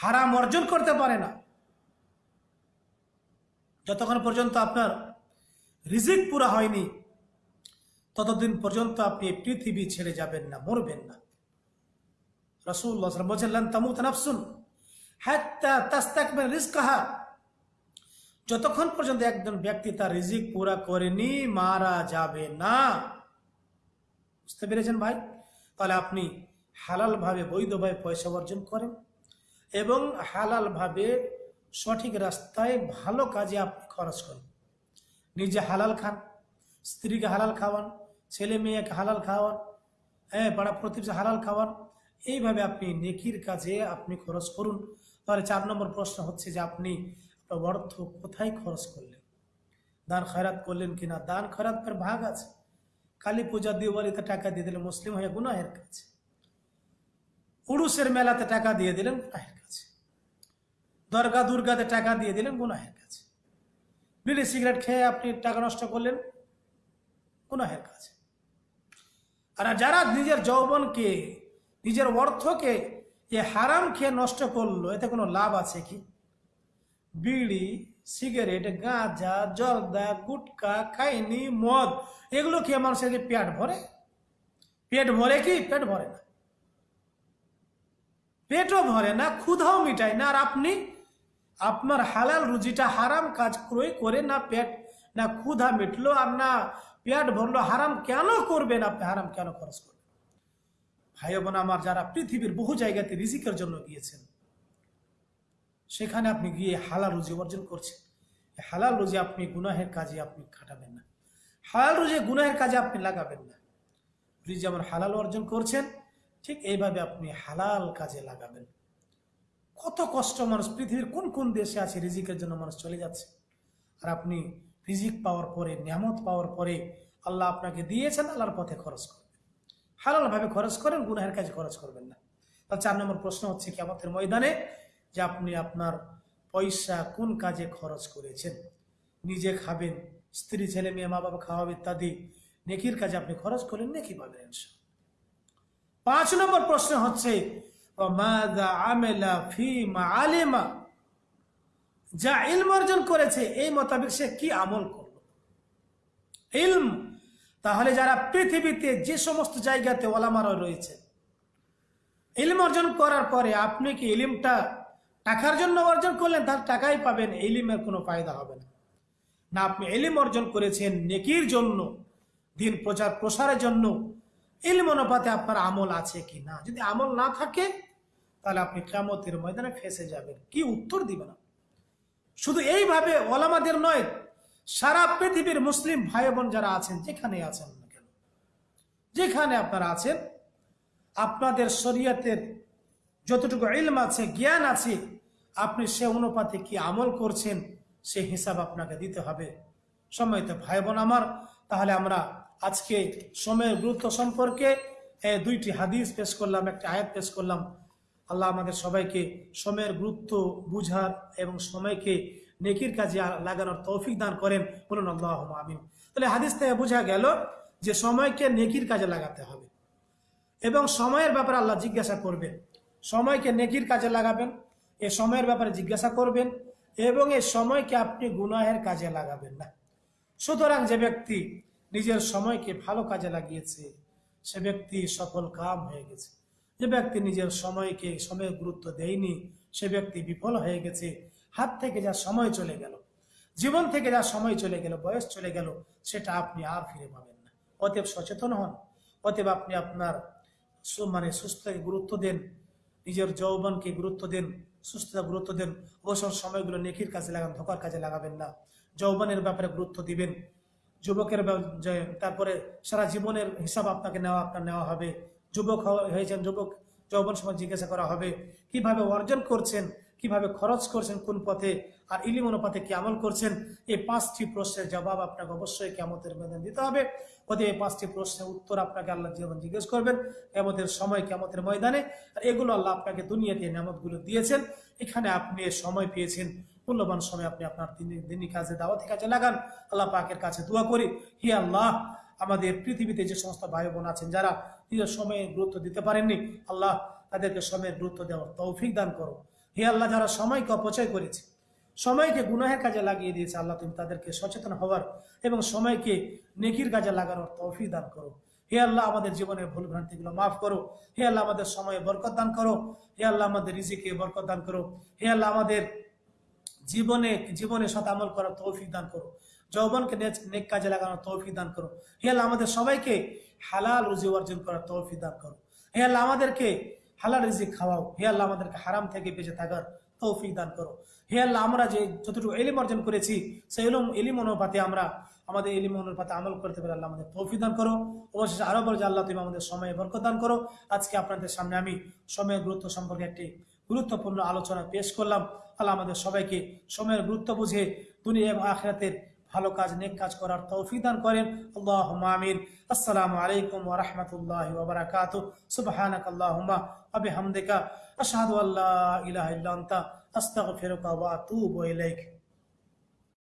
হারাম অর্জন করতে পারে না। যতক্ষণ পর্যন্ত আপনার রিজিক পুরা হয়নি ততদিন পর্যন্ত আপনি পৃথিবী ছেড়ে যাবেন না, মরবেন না। রসুল্লাহ বলছেন তামুত নাফসুন হাত্তা তাস্তাকবেন রিজকাহা। যতক্ষণ পর্যন্ত একজন ব্যক্তি তার রিজিক পুরা করেনি, মারা যাবে না। বুঝতে পেরেছেন ভাই? তাহলে আপনি হালাল ভাবে বৈধভাবে পয়সা অর্জন করেন এবং হালাল ভাবে সঠিক রাস্তায় ভালো কাজে আপনি খরচ করেন। নিজে হালাল খান, স্ত্রীকে হালাল খাওয়ান ছেলে মেয়েকে হালাল খাওয়ান হ্যাঁ পাড়া প্রতিবেশী হালাল খাওয়ান, এইভাবে আপনি নেকির কাজে আপনি খরচ করুন। তাহলে চার নম্বর প্রশ্ন হচ্ছে যে আপনি আপনার অর্থ কোথায় খরচ করলেন? দান খয়রাত করলেন কিনা? দান খয়রাতের ভাগ আছে। কালী পূজা, দিওয়ালিতে টাকা দিয়ে দিলেন মুসলিম হয়ে গুনাহের কাছে উড়ুসের মেলাতে টাকা দিয়ে দিলেন গুনাহের কাছে দরগা, দুর্গাতে টাকা দিয়ে দিলেন গুনাহের কাছে বিড়ি, সিগারেট খেয়ে আপনি টাকা নষ্ট করলেন, গুনাহের কাছে আর যারা নিজের যৌবনকে, নিজের অর্থকে এ হারাম খেয়ে নষ্ট করল, এতে কোনো লাভ আছে কি? বিড়ি, সিগারেট, গাঁজা, জর্দা, গুটকা, খাইনি, মদ, এগুলো খেয়ে মানুষের কি পেট ভরে? পেট ভরে কি? পেট ভরে না। পেটও ভরে না, ক্ষুধাও মিটায় না। আর আপনি, আপনার হালাল রুজিটা হারাম কাজ ক্রয় করে না পেট, না ক্ষুধা মিটলো আর না পেট ভরলো, হারাম কেন করবেন আপনি? হারাম কেন খরচ করবেন? ভাই বোন আমার, যারা পৃথিবীর বহু জায়গাতে রিজিকের জন্য গিয়েছেন, সেখানে আপনি গিয়ে হালাল রুজি অর্জন করছেন। হালাল রুজি আপনি গুনাহের কাজে আপনি খাটাবেন না। হালাল রুজি গুনাহের কাজে আপনি লাগাবেন না। রুজি যেমন হালাল অর্জন করছেন, ঠিক এইভাবে আপনি হালাল কাজে লাগাবেন। কত কষ্ট মানুষ, পৃথিবীর কোন কোন দেশে আছে রিজিকের জন্য মানুষ চলে যাচ্ছে? আর আপনি রিজিক পাওয়ার পরে, নিয়ামত পাওয়ার পরে আল্লাহ আপনাকে দিয়েছেন আল্লাহর পথে খরচ করবেন। হালালভাবে খরচ করেন, গুনাহের কাজে খরচ করবেন না। তার চার নম্বর প্রশ্ন হচ্ছে কি আমাদের ময়দানে যে আপনি আপনার পয়সা কোন কাজে খরচ করেছেন? নিজে খাবেন, স্ত্রী, ছেলে, মেয়ে, মা বাবা খাওয়াবে ইত্যাদি, নেকির কাজে আপনি খরচ করলেন, নেকি পাবেন পাঁচ নম্বর প্রশ্ন হচ্ছে আলেমা? যা ইলম অর্জন করেছে, এই মোতাবেক সে কি আমল করল? ইলম, তাহলে যারা পৃথিবীতে যে সমস্ত জায়গাতে ওলামারা রয়েছে, ইলম অর্জন করার পরে আপনি কি ইলিমটা টাকার জন্য অর্জন করলেন? তার টাকাই পাবেন, ইলিমের কোনো ফায়দা হবে না। না, আপনি এলিম অর্জন করেছেন নেকির জন্য, দিন প্রচার প্রসারের জন্য, ইলম অনুপাতে আপনার আমল আছে কি না? যদি আমল না থাকে, তাহলে আপনি কেমতের ময়দানে ফেসে যাবেন। কি উত্তর দিবেন? শুধু এইভাবে ওলামাদের নয়, সারা পৃথিবীর মুসলিম ভাই বোন যারা আছেন, যেখানে আছেন কেন? যেখানে আপনারা আছেন, আপনাদের শরীয়তের যতটুকু ইলম আছে, জ্ঞান আছে, আপনি সে অনুপাতে কি আমল করছেন, সে হিসাব আপনাকে দিতে হবে। সময় তো ভাই বোন আমার, তাহলে আমরা আজকে সময়ের গুরুত্ব সম্পর্কে দুইটি হাদিস পেশ করলাম, একটি আয়াত পেশ করলাম। আল্লাহ আমাদের সবাইকে সময়ের গুরুত্ব বুঝার এবং সময়কে নেকির কাজে লাগানোর তৌফিক দান করেন। বলুন আল্লাহ আমিন। তাহলে হাদিস থেকে বোঝা গেল যে সময়কে নেকির কাজে লাগাতে হবে। এবং সময়ের ব্যাপারে আল্লাহ জিজ্ঞাসা করবেন। সময়কে নেকির কাজে লাগাবেন, এ সময়ের ব্যাপারে জিজ্ঞাসা করবেন এবং এই সময়কে আপনি গুনাহের কাজে লাগাবেন না। সুতরাং যে ব্যক্তি নিজের সময়কে ভালো কাজে লাগিয়েছে, সে ব্যক্তি সফল কাম হয়ে গেছে। যে ব্যক্তি নিজের সময়কে, সময়ের গুরুত্ব দেয়নি, সে ব্যক্তি বিফল হয়ে গেছে। হাত থেকে যা সময় চলে গেল, জীবন থেকে যা সময় চলে গেল, বয়স চলে গেল, সেটা আপনি আর ফিরে পাবেন না। অতএব সচেতন হন। অতএব আপনি আপনার মানে সুস্থতাকে গুরুত্ব দেন, নিজের যৌবনকে গুরুত্ব দেন, সুস্থতা গুরুত্ব দেন, অবসর সময়গুলো নেকির কাজে লাগান, ধোকার কাজে লাগাবেন না। যৌবনের ব্যাপারে গুরুত্ব দিবেন। যুবকের তারপরে সারা জীবনের হিসাব আপনাকে নেওয়া, আপনার নেওয়া হবে। যুবক হয়েছেন, যুবক যৌবন সময় জিজ্ঞাসা করা হবে, কীভাবে অর্জন করছেন, কীভাবে খরচ করছেন, কোন পথে আর ইলিম অনুপাতে কি আমল করছেন, এই পাঁচটি প্রশ্নের জবাব আপনাকে অবশ্যই কেমতের মধ্যে দিতে হবে। ওদের এই পাঁচটি প্রশ্নের উত্তর আপনাকে আল্লাহ জীবন জিজ্ঞেস করবেন কেমতের সময় কেমতের ময়দানে। আর এগুলো আল্লাহ আপনাকে দুনিয়াতে নামতগুলো দিয়েছেন। এখানে আপনি সময় পেয়েছেন, মূল্যবান সময় আপনি আপনার দিনী- দিনী কাজে, দাওয়াতি কাজে লাগান। আল্লাহ পাকের কাছে দোয়া করি, হি আল্লাহ আমাদের পৃথিবীতে যে সমস্ত ভাই বোন আছেন, যারা নিজের সময়ে গুরুত্ব দিতে পারেননি, আল্লাহ তাদেরকে সময়ের গুরুত্ব দেওয়ার তৌফিক দান করো। হে আল্লাহ, যারা সময়কে অপচয় করেছে, সময়কে গুনাহের কাজে লাগিয়ে দিয়েছে, আল্লাহ তুমি তাদেরকে সচেতন হওয়ার এবং সময়কে নেকির কাজে লাগানোর তৌফিক দান করো। হে আল্লাহ, আমাদের জীবনের ভুল ভ্রান্তিগুলো মাফ করো। হে আল্লাহ, আমাদের সময়ে বরকত দান করো। হে আল্লাহ, আমাদের রিজিকে বরকত দান করো। হে আল্লাহ, আমাদের জীবনে জীবনে সাথে আমল করার তৌফিক দান করো। যৌবনকে নেক- কাজে লাগানোর তৌফিক দান করো। হে আল্লাহ, আমাদের সবাইকে হালাল রুজি অর্জন করার তৌফিক দান করো। হে আল্লাহ, আমাদেরকে হালাল রিজিক খাওয়াও। হে আল্লাহ, আমাদেরকে হারাম থেকে বেঁচে থাকার তৌফিক দান করো। হে আল্লাহ, আমরা যে যতটুকু এলিম অর্জন করেছি, সেই এলিম এলিম অনুপাতে আমরা আমাদের এলিম অনুপাতে আমল করতে পারি। আল্লাহ, আমাদের তৌফিক দান করো। অবশেষে আরও বলো যে আল্লাহ, তুমি আমাদের সময়ে বরকত দান করো। আজকে আপনাদের সামনে আমি সময়ের গুরুত্ব সম্পর্কে একটি গুরুত্বপূর্ণ আলোচনা পেশ করলাম। আল্লাহ, আমাদের সবাইকে সময়ের গুরুত্ব বুঝে দুনিয়া এবং আখরাতের ভালো কাজ, নেক কাজ করার তৌফিক দান করেন। আল্লাহ আমিন। আসসালামু আলাইকুম ওয়া রাহমাতুল্লাহি ওয়া বারাকাতুহু। সুবহানাক আল্লাহুম্মা ওয়া বিহামদিকা। আশহাদু আল্লা ইলাহা ইল্লা আনতা। আস্তাগফিরুকা ওয়া আতুবু ইলাইক।